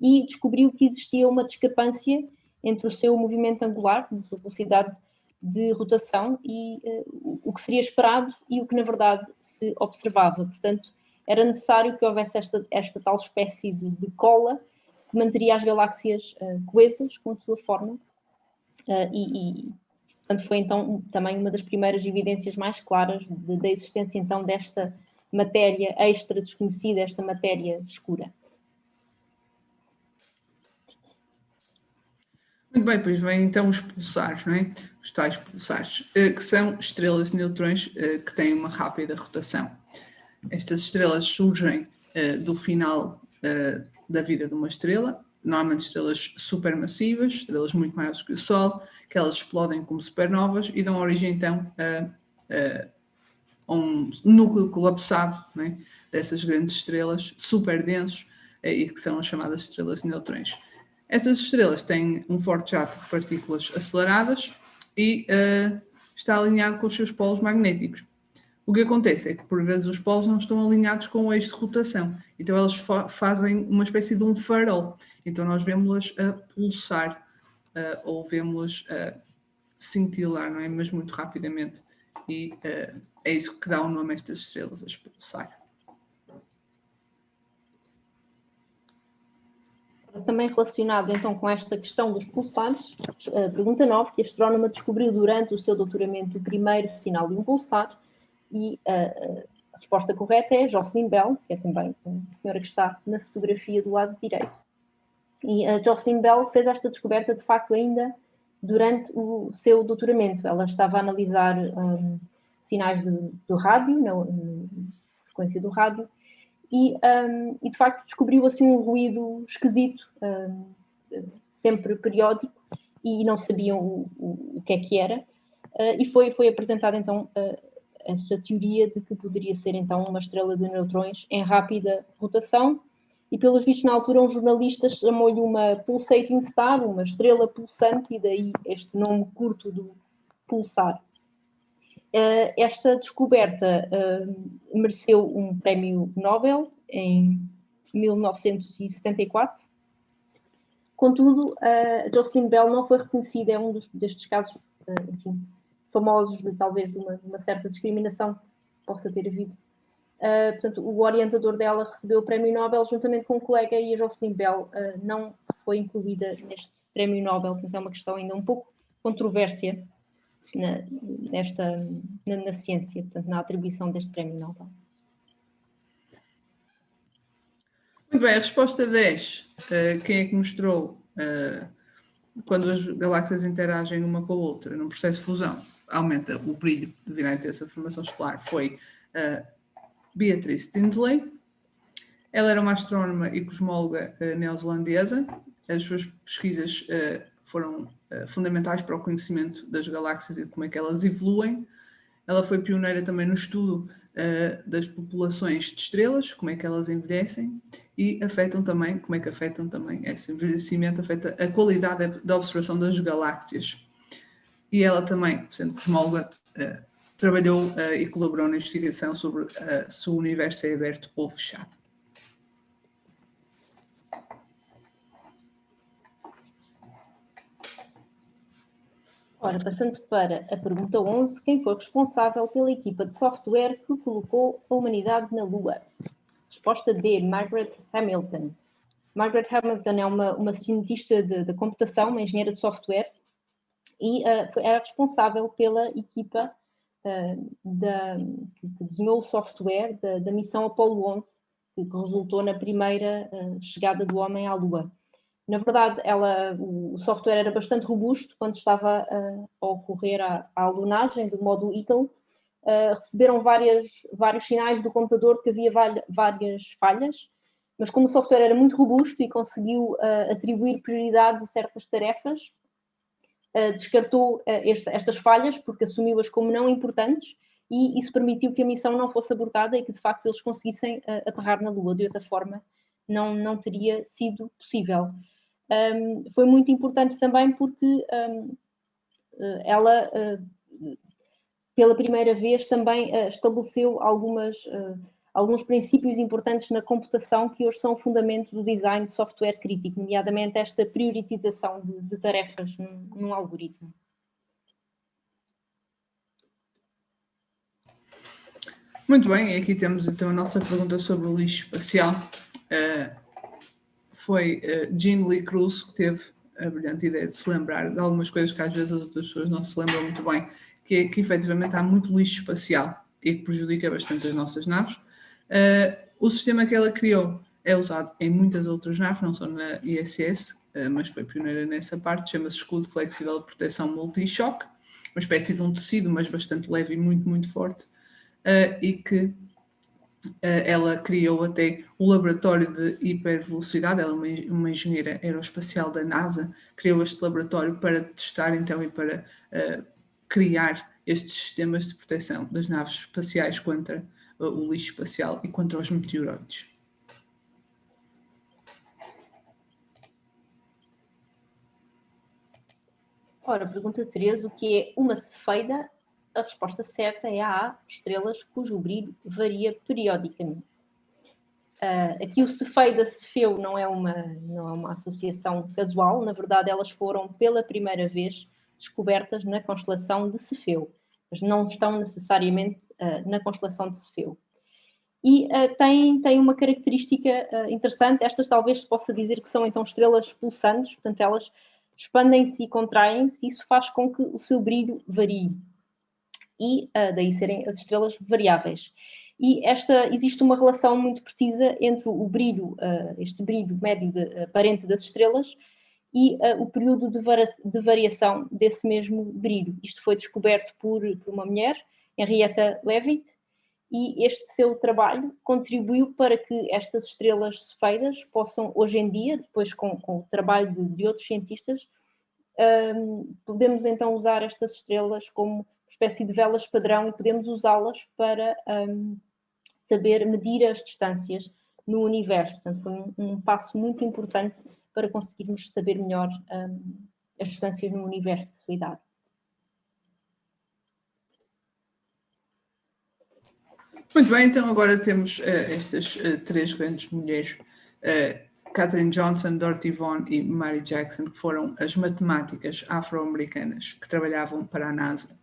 e descobriu que existia uma discrepância entre o seu movimento angular, sua velocidade de rotação e uh, o que seria esperado e o que na verdade se observava. Portanto, era necessário que houvesse esta, esta tal espécie de, de cola que manteria as galáxias uh, coesas com a sua forma uh, e, e, portanto, foi então também uma das primeiras evidências mais claras de, da existência então desta matéria extra desconhecida, esta matéria escura. Bem, pois vem então os pulsares, não é? Os tais pulsares, eh, que são estrelas de neutrões eh, que têm uma rápida rotação. Estas estrelas surgem eh, do final da vida de uma estrela, normalmente estrelas supermassivas, estrelas muito maiores que o Sol, que elas explodem como supernovas e dão origem então a, a um núcleo colapsado é? dessas grandes estrelas super densos e que são as chamadas estrelas de neutrões. Essas estrelas têm um forte jato de partículas aceleradas e uh, está alinhado com os seus polos magnéticos. O que acontece é que, por vezes, os polos não estão alinhados com o eixo de rotação. Então, elas fa fazem uma espécie de um farol. Então, nós vemos-las a pulsar uh, ou vemos-las a cintilar, não é? Mas muito rapidamente. E uh, é isso que dá o nome a estas estrelas, a pulsar. Também relacionado então com esta questão dos pulsares, pergunta 9, que a astrónoma descobriu durante o seu doutoramento o primeiro sinal de um pulsar e a, a resposta correta é Jocelyn Bell, que é também a senhora que está na fotografia do lado direito. E a Jocelyn Bell fez esta descoberta de facto ainda durante o seu doutoramento. Ela estava a analisar um, sinais de, do rádio, na frequência do rádio, e, um, e de facto descobriu assim um ruído esquisito, um, sempre periódico, e não sabiam o, o, que é que era, uh, e foi, foi apresentada então uh, essa teoria de que poderia ser então uma estrela de neutrões em rápida rotação, e pelos vistos na altura um jornalista chamou-lhe uma pulsating star, uma estrela pulsante, e daí este nome curto do pulsar. Uh, esta descoberta uh, mereceu um prémio Nobel em 1974. Contudo, uh, Jocelyn Bell não foi reconhecida, é um dos, destes casos enfim, famosos de talvez uma, uma, certa discriminação que possa ter havido. portanto, o orientador dela recebeu o prémio Nobel juntamente com um colega e a Jocelyn Bell não foi incluída neste prémio Nobel, portanto é uma questão ainda um pouco controvérsia na, nesta, na, na, ciência, portanto, na atribuição deste prémio Nobel. Muito bem, a resposta 10. Uh, quem é que mostrou uh, quando as galáxias interagem uma com a outra num processo de fusão, aumenta o brilho devido à intensa formação solar, foi uh, Beatrice Tindley. Ela era uma astrónoma e cosmóloga neozelandesa. As suas pesquisas foram eh, fundamentais para o conhecimento das galáxias e como é que elas evoluem. Ela foi pioneira também no estudo uh, das populações de estrelas, como é que elas envelhecem e afetam também, como é que afetam também esse envelhecimento, afeta a qualidade da observação das galáxias. E ela também, sendo cosmóloga, uh, trabalhou e colaborou na investigação sobre se o universo é aberto ou fechado. Ora, passando para a pergunta 11, quem foi responsável pela equipa de software que colocou a humanidade na Lua? Resposta D, Margaret Hamilton. Margaret Hamilton é uma, uma cientista de computação, uma engenheira de software, e uh, foi, era responsável pela equipa uh, da, que desenhou o software da, da missão Apollo 11, que resultou na primeira uh, chegada do homem à Lua. Na verdade, ela, o software era bastante robusto quando estava uh, a ocorrer a, a alunagem do módulo Eagle. Uh, receberam várias, vários sinais do computador que havia várias falhas, mas como o software era muito robusto e conseguiu uh, atribuir prioridade a certas tarefas, descartou esta, estas falhas porque assumiu-as como não importantes e isso permitiu que a missão não fosse abortada e que de facto eles conseguissem aterrar na Lua. De outra forma, não, não teria sido possível. Um, foi muito importante também porque um, ela, uh, pela primeira vez, também uh, estabeleceu algumas, uh, alguns princípios importantes na computação que hoje são o fundamento do design de software crítico, nomeadamente esta prioritização de, de tarefas num, num algoritmo. Muito bem, aqui temos então a nossa pergunta sobre o lixo espacial. Uh, foi uh, Jean Lee Cruz que teve a brilhante ideia de se lembrar de algumas coisas que às vezes as outras pessoas não se lembram muito bem, que é que efetivamente há muito lixo espacial e que prejudica bastante as nossas naves. Uh, o sistema que ela criou é usado em muitas outras naves, não só na ISS, uh, mas foi pioneira nessa parte, chama-se escudo flexível de proteção multi-shock, uma espécie de um tecido, mas bastante leve e muito, muito forte, uh, e que eh, ela criou até o laboratório de hipervelocidade, ela é uma engenheira aeroespacial da NASA, criou este laboratório para testar então e para uh, criar estes sistemas de proteção das naves espaciais contra uh, o lixo espacial e contra os meteoroides. Ora, pergunta 13, o que é uma cefeida a resposta certa é a estrelas cujo brilho varia periodicamente. Uh, aqui o Cefei da Cefeu não é, uma, não é uma associação casual, na verdade elas foram pela primeira vez descobertas na constelação de Cefeu, mas não estão necessariamente uh, na constelação de Cefeu. E uh, tem, tem uma característica interessante, estas talvez se possa dizer que são então estrelas pulsantes, portanto elas expandem-se e contraem-se, isso faz com que o seu brilho varie e uh, daí serem as estrelas variáveis. E esta, existe uma relação muito precisa entre o brilho, uh, este brilho médio de, aparente das estrelas e uh, o período de, de, variação desse mesmo brilho. Isto foi descoberto por, por uma mulher, Henrietta Leavitt, e este seu trabalho contribuiu para que estas estrelas cefeidas possam, hoje em dia, depois com, com o trabalho de, de outros cientistas, um, podemos então usar estas estrelas como espécie de velas padrão e podemos usá-las para um, saber medir as distâncias no universo. Portanto, foi um, um passo muito importante para conseguirmos saber melhor um, as distâncias no universo de sua idade. Muito bem, então agora temos uh, estas uh, três grandes mulheres, uh, Catherine Johnson, Dorothy Vaughan e Mary Jackson, que foram as matemáticas afro-americanas que trabalhavam para a NASA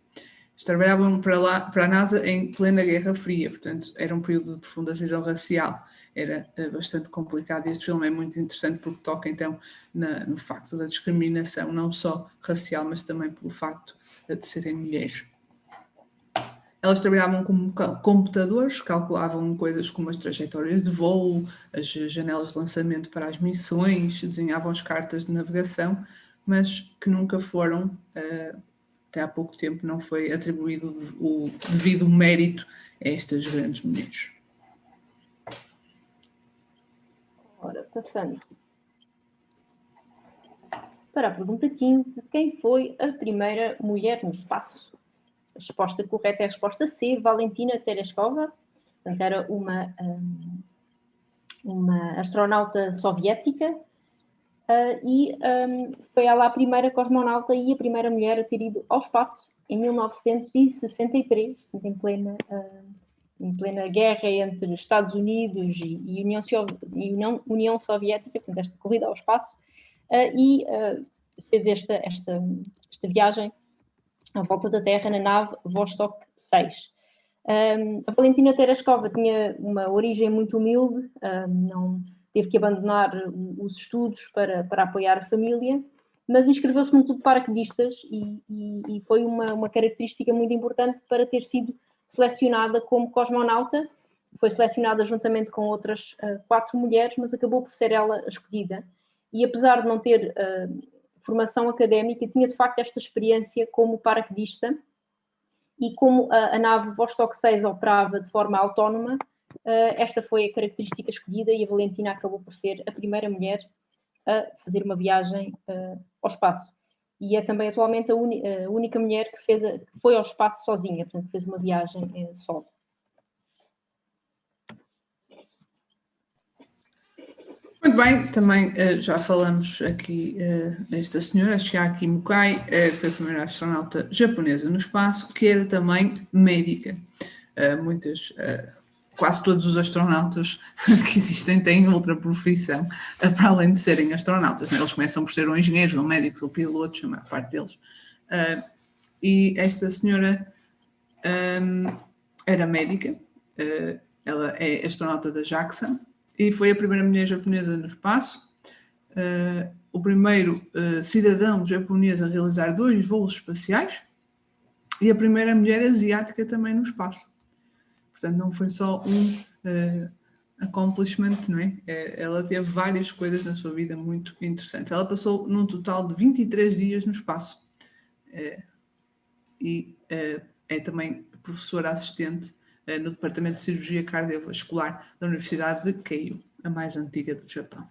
trabalhavam para, lá, para a NASA em plena Guerra Fria, portanto era um período de profunda cisão racial, era uh, bastante complicado e este filme é muito interessante porque toca então na, no facto da discriminação, não só racial, mas também pelo facto de serem mulheres. Elas trabalhavam com computadores, calculavam coisas como as trajetórias de voo, as janelas de lançamento para as missões, desenhavam as cartas de navegação, mas que nunca foram uh, até há pouco tempo não foi atribuído o devido mérito a estas grandes mulheres. Ora, passando para a pergunta 15, quem foi a primeira mulher no espaço? A resposta correta é a resposta C, Valentina Tereshkova, era uma, hum, uma astronauta soviética Uh, e um, foi ela a primeira cosmonauta e a primeira mulher a ter ido ao espaço em 1963, em plena, uh, em plena guerra entre Estados Unidos e, e, União, e União, União, Soviética, portanto, esta corrida ao espaço, uh, e fez esta, esta, esta viagem à volta da Terra na nave Vostok 6. Um, a Valentina Tereshkova tinha uma origem muito humilde, não teve que abandonar os estudos para, para apoiar a família, mas inscreveu-se no clube de paraquedistas e, e, e, foi uma, uma característica muito importante para ter sido selecionada como cosmonauta. Foi selecionada juntamente com outras uh, quatro mulheres, mas acabou por ser ela escolhida. E apesar de não ter uh, formação académica, tinha de facto esta experiência como paraquedista e como a, a nave Vostok 6 operava de forma autónoma, esta foi a característica escolhida e a Valentina acabou por ser a primeira mulher a fazer uma viagem uh, ao espaço. e é também atualmente a, a única mulher que, fez a, que foi ao espaço sozinha, portanto fez uma viagem eh, solo. Muito bem, também uh, já falamos aqui uh, desta senhora, Chiaki Mukai, uh, foi a primeira astronauta japonesa no espaço, que era também médica. muitas, quase todos os astronautas que existem têm outra profissão, para além de serem astronautas. Né? Eles começam por ser engenheiros, ou médicos, ou pilotos, a maior parte deles. e esta senhora um, era médica, ela é astronauta da JAXA, e foi a primeira mulher japonesa no espaço, uh, o primeiro uh, cidadão japonês a realizar dois voos espaciais e a primeira mulher asiática também no espaço. Portanto, não foi só um uh, accomplishment, não é? Ela teve várias coisas na sua vida muito interessantes. Ela passou num total de 23 dias no espaço. e é também professora assistente eh, no Departamento de Cirurgia Cardiovascular da Universidade de Keio, a mais antiga do Japão.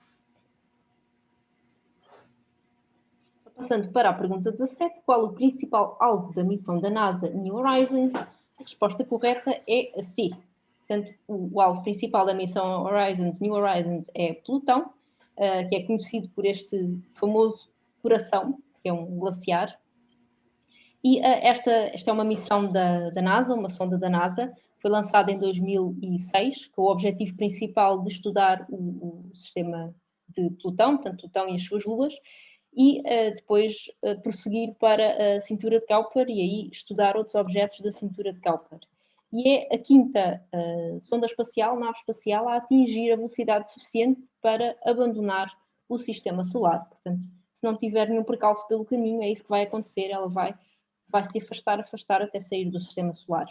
Passando para a pergunta 17, qual o principal alvo da missão da NASA New Horizons? A resposta correta é a C. Portanto, o, alvo principal da missão Horizons, New Horizons é Plutão, uh, que é conhecido por este famoso coração, que é um glaciar. E uh, esta, esta é uma missão da, da NASA, uma sonda da NASA, foi lançada em 2006, com o objetivo principal de estudar o, o sistema de Plutão, portanto Plutão e as suas luas, e uh, depois uh, prosseguir para a cintura de Kuiper e aí estudar outros objetos da cintura de Kuiper. E é a quinta uh, sonda espacial, nave espacial, a atingir a velocidade suficiente para abandonar o sistema solar. Portanto, se não tiver nenhum percalço pelo caminho, é isso que vai acontecer, ela vai, vai se afastar, afastar até sair do sistema solar.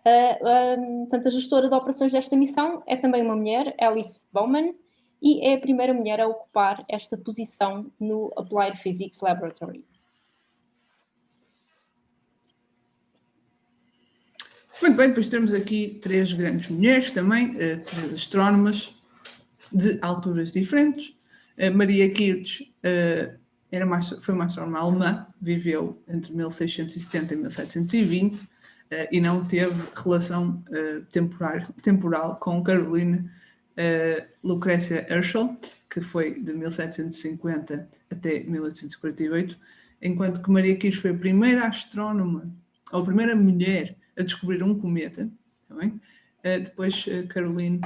Uh, portanto, a gestora de operações desta missão é também uma mulher, Alice Bowman, e é a primeira mulher a ocupar esta posição no Applied Physics Laboratory. Muito bem, depois temos aqui três grandes mulheres também, uh, três astrónomas de alturas diferentes. Uh, Maria Kirch uh, era uma, foi uma astrónoma alemã, viveu entre 1670 e 1720, uh, e não teve relação temporal, temporal com Caroline uh, Lucrécia Herschel, que foi de 1750 até 1848, enquanto que Maria Curie foi a primeira astrónoma, ou a primeira mulher a descobrir um cometa. Tá depois Caroline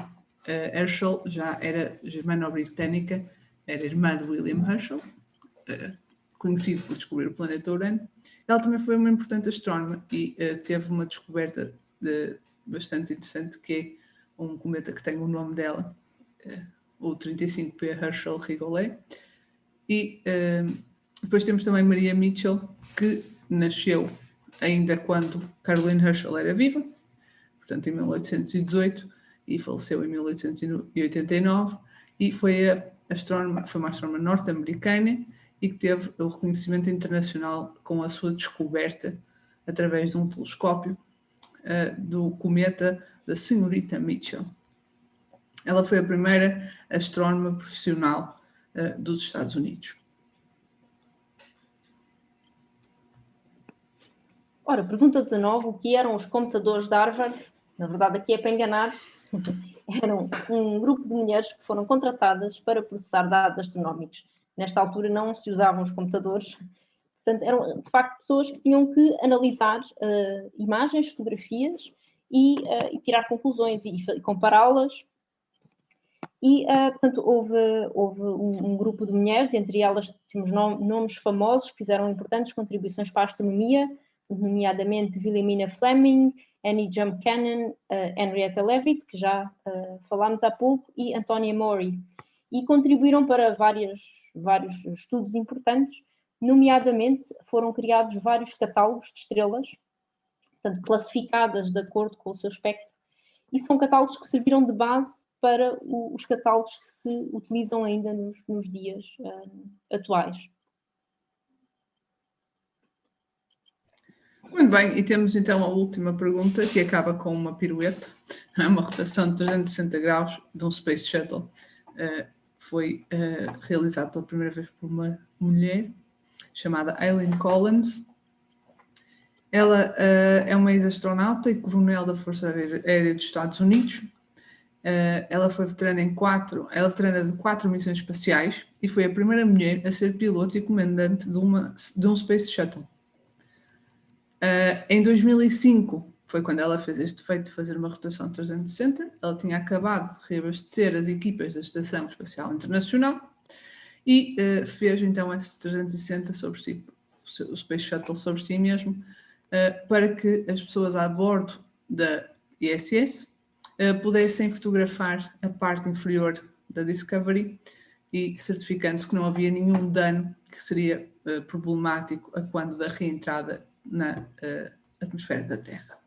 Herschel já era germano-britânica, era irmã de William Herschel, conhecido por descobrir o planeta Urano, ela também foi uma importante astrónoma e uh, teve uma descoberta de, bastante interessante que é um cometa que tem o nome dela, uh, o 35P Herschel-Rigolet. E uh, depois temos também Maria Mitchell, que nasceu ainda quando Caroline Herschel era viva, portanto em 1818, e faleceu em 1889, e foi a astrónoma, foi uma astrónoma norte-americana e que teve o reconhecimento internacional com a sua descoberta através de um telescópio uh, do cometa da senhorita Mitchell. Ela foi a primeira astrónoma profissional uh, dos Estados Unidos. Ora, pergunta 19, o que eram os computadores de Harvard? Na verdade, aqui é para enganar. eram um grupo de mulheres que foram contratadas para processar dados astronómicos Nesta altura não se usavam os computadores, portanto eram de facto pessoas que tinham que analisar uh, imagens, fotografias e, uh, e, tirar conclusões e, e compará-las. E, uh, portanto, houve, houve um, um, grupo de mulheres, entre elas temos nom nomes famosos que fizeram importantes contribuições para a astronomia, nomeadamente Wilhelmina Fleming, Annie Jump Cannon, Henrietta Leavitt, que já falámos há pouco, e Antonia Mori. E contribuíram para várias vários estudos importantes, nomeadamente foram criados vários catálogos de estrelas, portanto, classificadas de acordo com o seu espectro, e são catálogos que serviram de base para o, os catálogos que se utilizam ainda nos, nos dias uh, atuais. Muito bem, e temos então a última pergunta, que acaba com uma pirueta, uma rotação de 360 graus de um Space Shuttle. Uh, foi uh, realizado pela primeira vez por uma mulher chamada Aileen Collins. Ela uh, é uma ex-astronauta e coronel da Força Aérea dos Estados Unidos. Uh, ela foi veterana em quatro, ela é veterana de quatro missões espaciais e foi a primeira mulher a ser piloto e comandante de, uma, de um Space Shuttle. Uh, em 2005 foi quando ela fez este feito de fazer uma rotação 360. Ela tinha acabado de reabastecer as equipas da Estação Espacial Internacional e uh, fez então esse 360 sobre si, o Space Shuttle sobre si mesmo, para que as pessoas a bordo da ISS uh, pudessem fotografar a parte inferior da Discovery e certificando-se que não havia nenhum dano que seria problemático a quando da reentrada na atmosfera da Terra.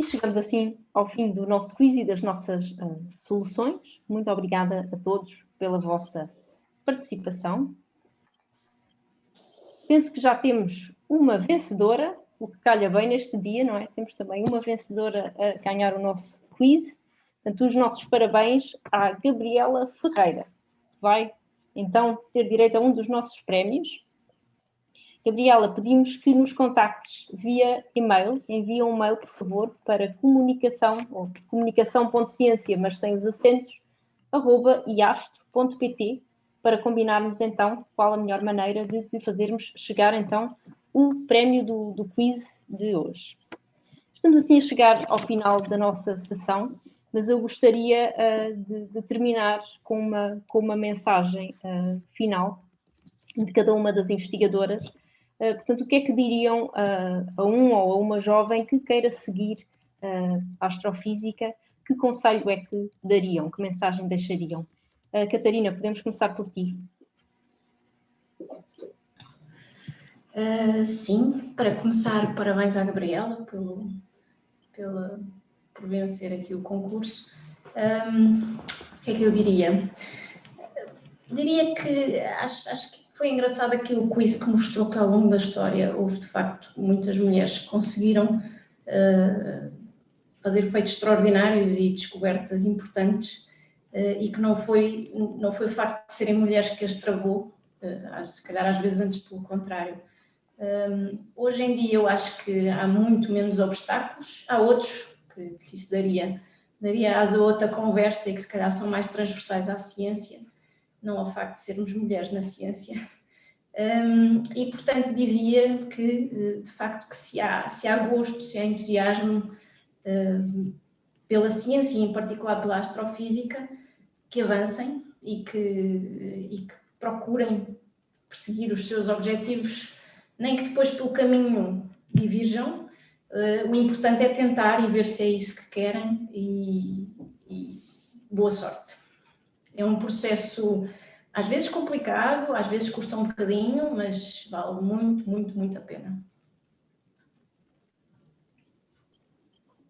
E chegamos assim ao fim do nosso quiz e das nossas uh, soluções. Muito obrigada a todos pela vossa participação. Penso que já temos uma vencedora, o que calha bem neste dia, não é? Temos também uma vencedora a ganhar o nosso quiz. Portanto, os nossos parabéns à Gabriela Ferreira, que vai então ter direito a um dos nossos prémios. Gabriela, pedimos que nos contactes via e-mail. Envia um e-mail, por favor, para comunicação, ou comunicação.ciência, mas sem os acentos, arroba iastro.pt, para combinarmos então qual a melhor maneira de, fazermos chegar então o prémio do, do quiz de hoje. Estamos assim a chegar ao final da nossa sessão, mas eu gostaria uh, de, de, terminar com uma, com uma mensagem uh, final de cada uma das investigadoras Uh, portanto, o que é que diriam a um ou a uma jovem que queira seguir a astrofísica? Que conselho é que dariam? Que mensagem deixariam? Catarina, podemos começar por ti. sim, para começar, parabéns à Gabriela pelo, pela, por vencer aqui o concurso. Um, o que é que eu diria? Diria que acho, acho que foi engraçado aqui o quiz que mostrou que ao longo da história houve de facto muitas mulheres que conseguiram uh, fazer feitos extraordinários e descobertas importantes uh, e que não foi, não foi o facto de serem mulheres que as travou, uh, se calhar às vezes antes pelo contrário. Um, hoje em dia eu acho que há muito menos obstáculos, há outros que, que isso daria, daria asa a outra conversa e que se calhar são mais transversais à ciência, não ao facto de sermos mulheres na ciência. Um, e, portanto, dizia que, eh, de facto, que se há, se há gosto, se há entusiasmo um, pela ciência e, em particular, pela astrofísica, que avancem e que, e que procurem perseguir os seus objetivos, nem que depois pelo caminho divirjam. Uh, o importante é tentar e ver se é isso que querem e, e boa sorte. É um processo às vezes complicado, às vezes custa um bocadinho, mas vale muito, muito, muito a pena.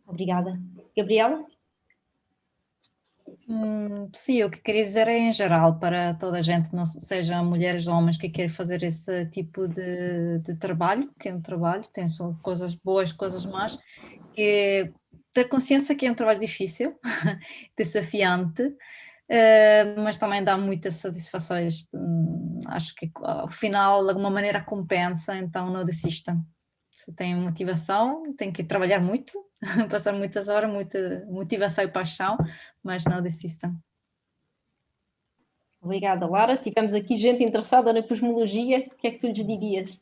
Obrigada. Gabriela? Hum, sim, o que queria dizer é em geral, para toda a gente, não sejam mulheres ou homens que querem fazer esse tipo de, de trabalho, que é um trabalho, tem só coisas boas, coisas más, que é ter consciência que é um trabalho difícil, desafiante, Uh, mas também dá muitas satisfações. Hum, acho que ao final, de alguma maneira, compensa, então não desistam. Se tem motivação, tem que trabalhar muito, passar muitas horas, muita motivação e paixão, mas não desistam. Obrigada, Lara. Tivemos aqui gente interessada na cosmologia. O que é que tu lhes dirias?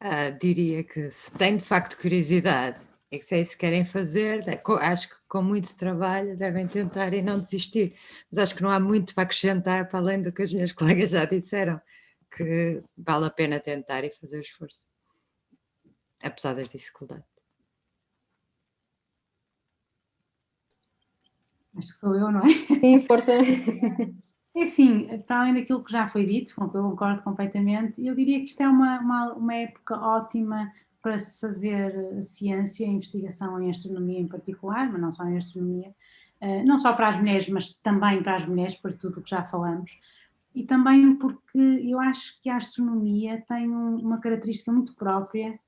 Ah, diria que se tem de facto curiosidade é que se é isso que querem fazer, acho que com muito trabalho devem tentar e não desistir. Mas acho que não há muito para acrescentar para além do que as minhas colegas já disseram, que vale a pena tentar e fazer esforço, apesar das dificuldades. Acho que sou eu, não é? Sim, força. É assim, para além daquilo que já foi dito, com que eu concordo completamente, eu diria que isto é uma, uma, uma época ótima para se fazer eh, ciência, investigação em astronomia em particular, mas não só em astronomia, eh, não só para as mulheres, mas também para as mulheres, por tudo o que já falamos, e também porque eu acho que a astronomia tem um, uma característica muito própria,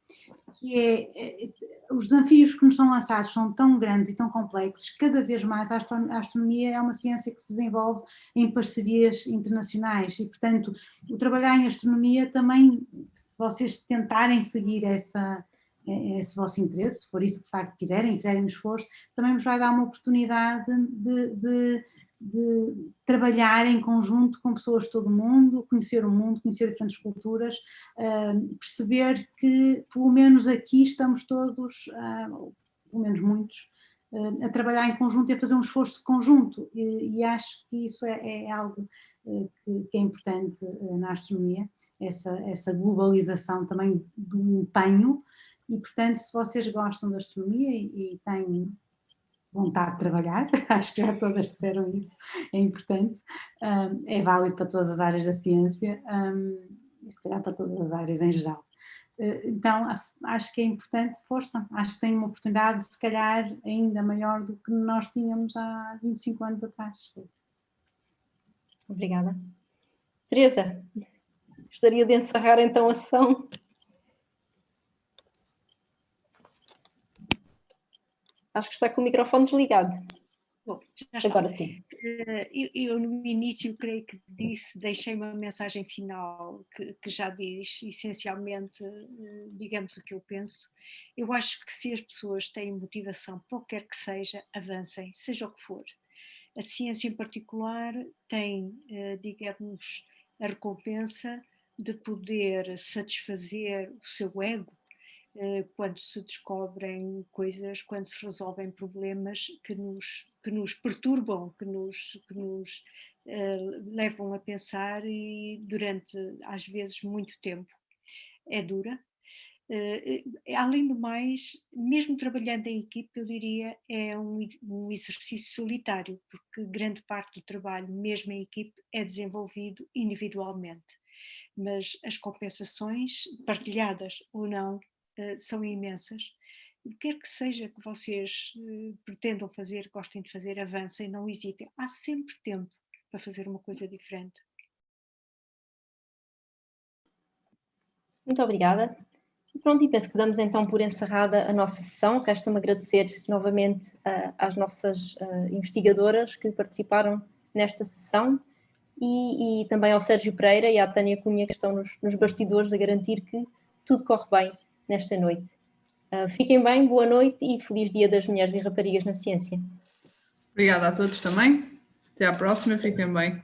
que é, é, os desafios que nos são lançados são tão grandes e tão complexos, cada vez mais a astronomia é uma ciência que se desenvolve em parcerias internacionais. E, portanto, o trabalhar em astronomia também, se vocês tentarem seguir essa, esse vosso interesse, se for isso que de facto quiserem, fizerem um esforço, também vos vai dar uma oportunidade de, de de trabalhar em conjunto com pessoas de todo o mundo, conhecer o mundo, conhecer diferentes culturas, uh, perceber que pelo menos aqui estamos todos, uh, pelo menos muitos, uh, a trabalhar em conjunto e a fazer um esforço conjunto. E, e acho que isso é, é algo que, que, é importante na astronomia, essa, essa globalização também do empenho. E portanto se vocês gostam da astronomia e, e têm vontade de trabalhar, acho que já todas disseram isso, é importante, um, é válido para todas as áreas da ciência um, e se calhar para todas as áreas em geral. Uh, então acho que é importante, força, acho que tem uma oportunidade se calhar ainda maior do que nós tínhamos há 25 anos atrás. Obrigada. Teresa, gostaria de encerrar então a sessão Acho que está com o microfone desligado. Bom, Agora sim. Eh, eu, eu, no início creio que disse, deixei uma mensagem final que, que, já diz essencialmente, eh, digamos o que eu penso. Eu acho que se as pessoas têm motivação, qualquer que seja, avancem, seja o que for. A ciência em particular tem, eh, digamos, a recompensa de poder satisfazer o seu ego quando se descobrem coisas, quando se resolvem problemas que nos, que nos perturbam, que nos, que nos uh, levam a pensar e durante, às vezes, muito tempo. É dura. Uh, além do mais, mesmo trabalhando em equipe, eu diria, é um, um exercício solitário, porque grande parte do trabalho, mesmo em equipe, é desenvolvido individualmente. Mas as compensações, partilhadas ou não, eh, são imensas. O que quer que seja que vocês uh, pretendam fazer, gostem de fazer, avancem, não hesitem. Há sempre tempo para fazer uma coisa diferente. Muito obrigada. Pronto, e penso que damos então por encerrada a nossa sessão. Resta-me agradecer novamente uh, às nossas uh, investigadoras que participaram nesta sessão e, e, também ao Sérgio Pereira e à Tânia Cunha que estão nos, nos bastidores a garantir que tudo corre bem nesta noite. Uh, fiquem bem, boa noite e feliz Dia das Mulheres e Raparigas na Ciência. Obrigada a todos também. Até à próxima, fiquem bem.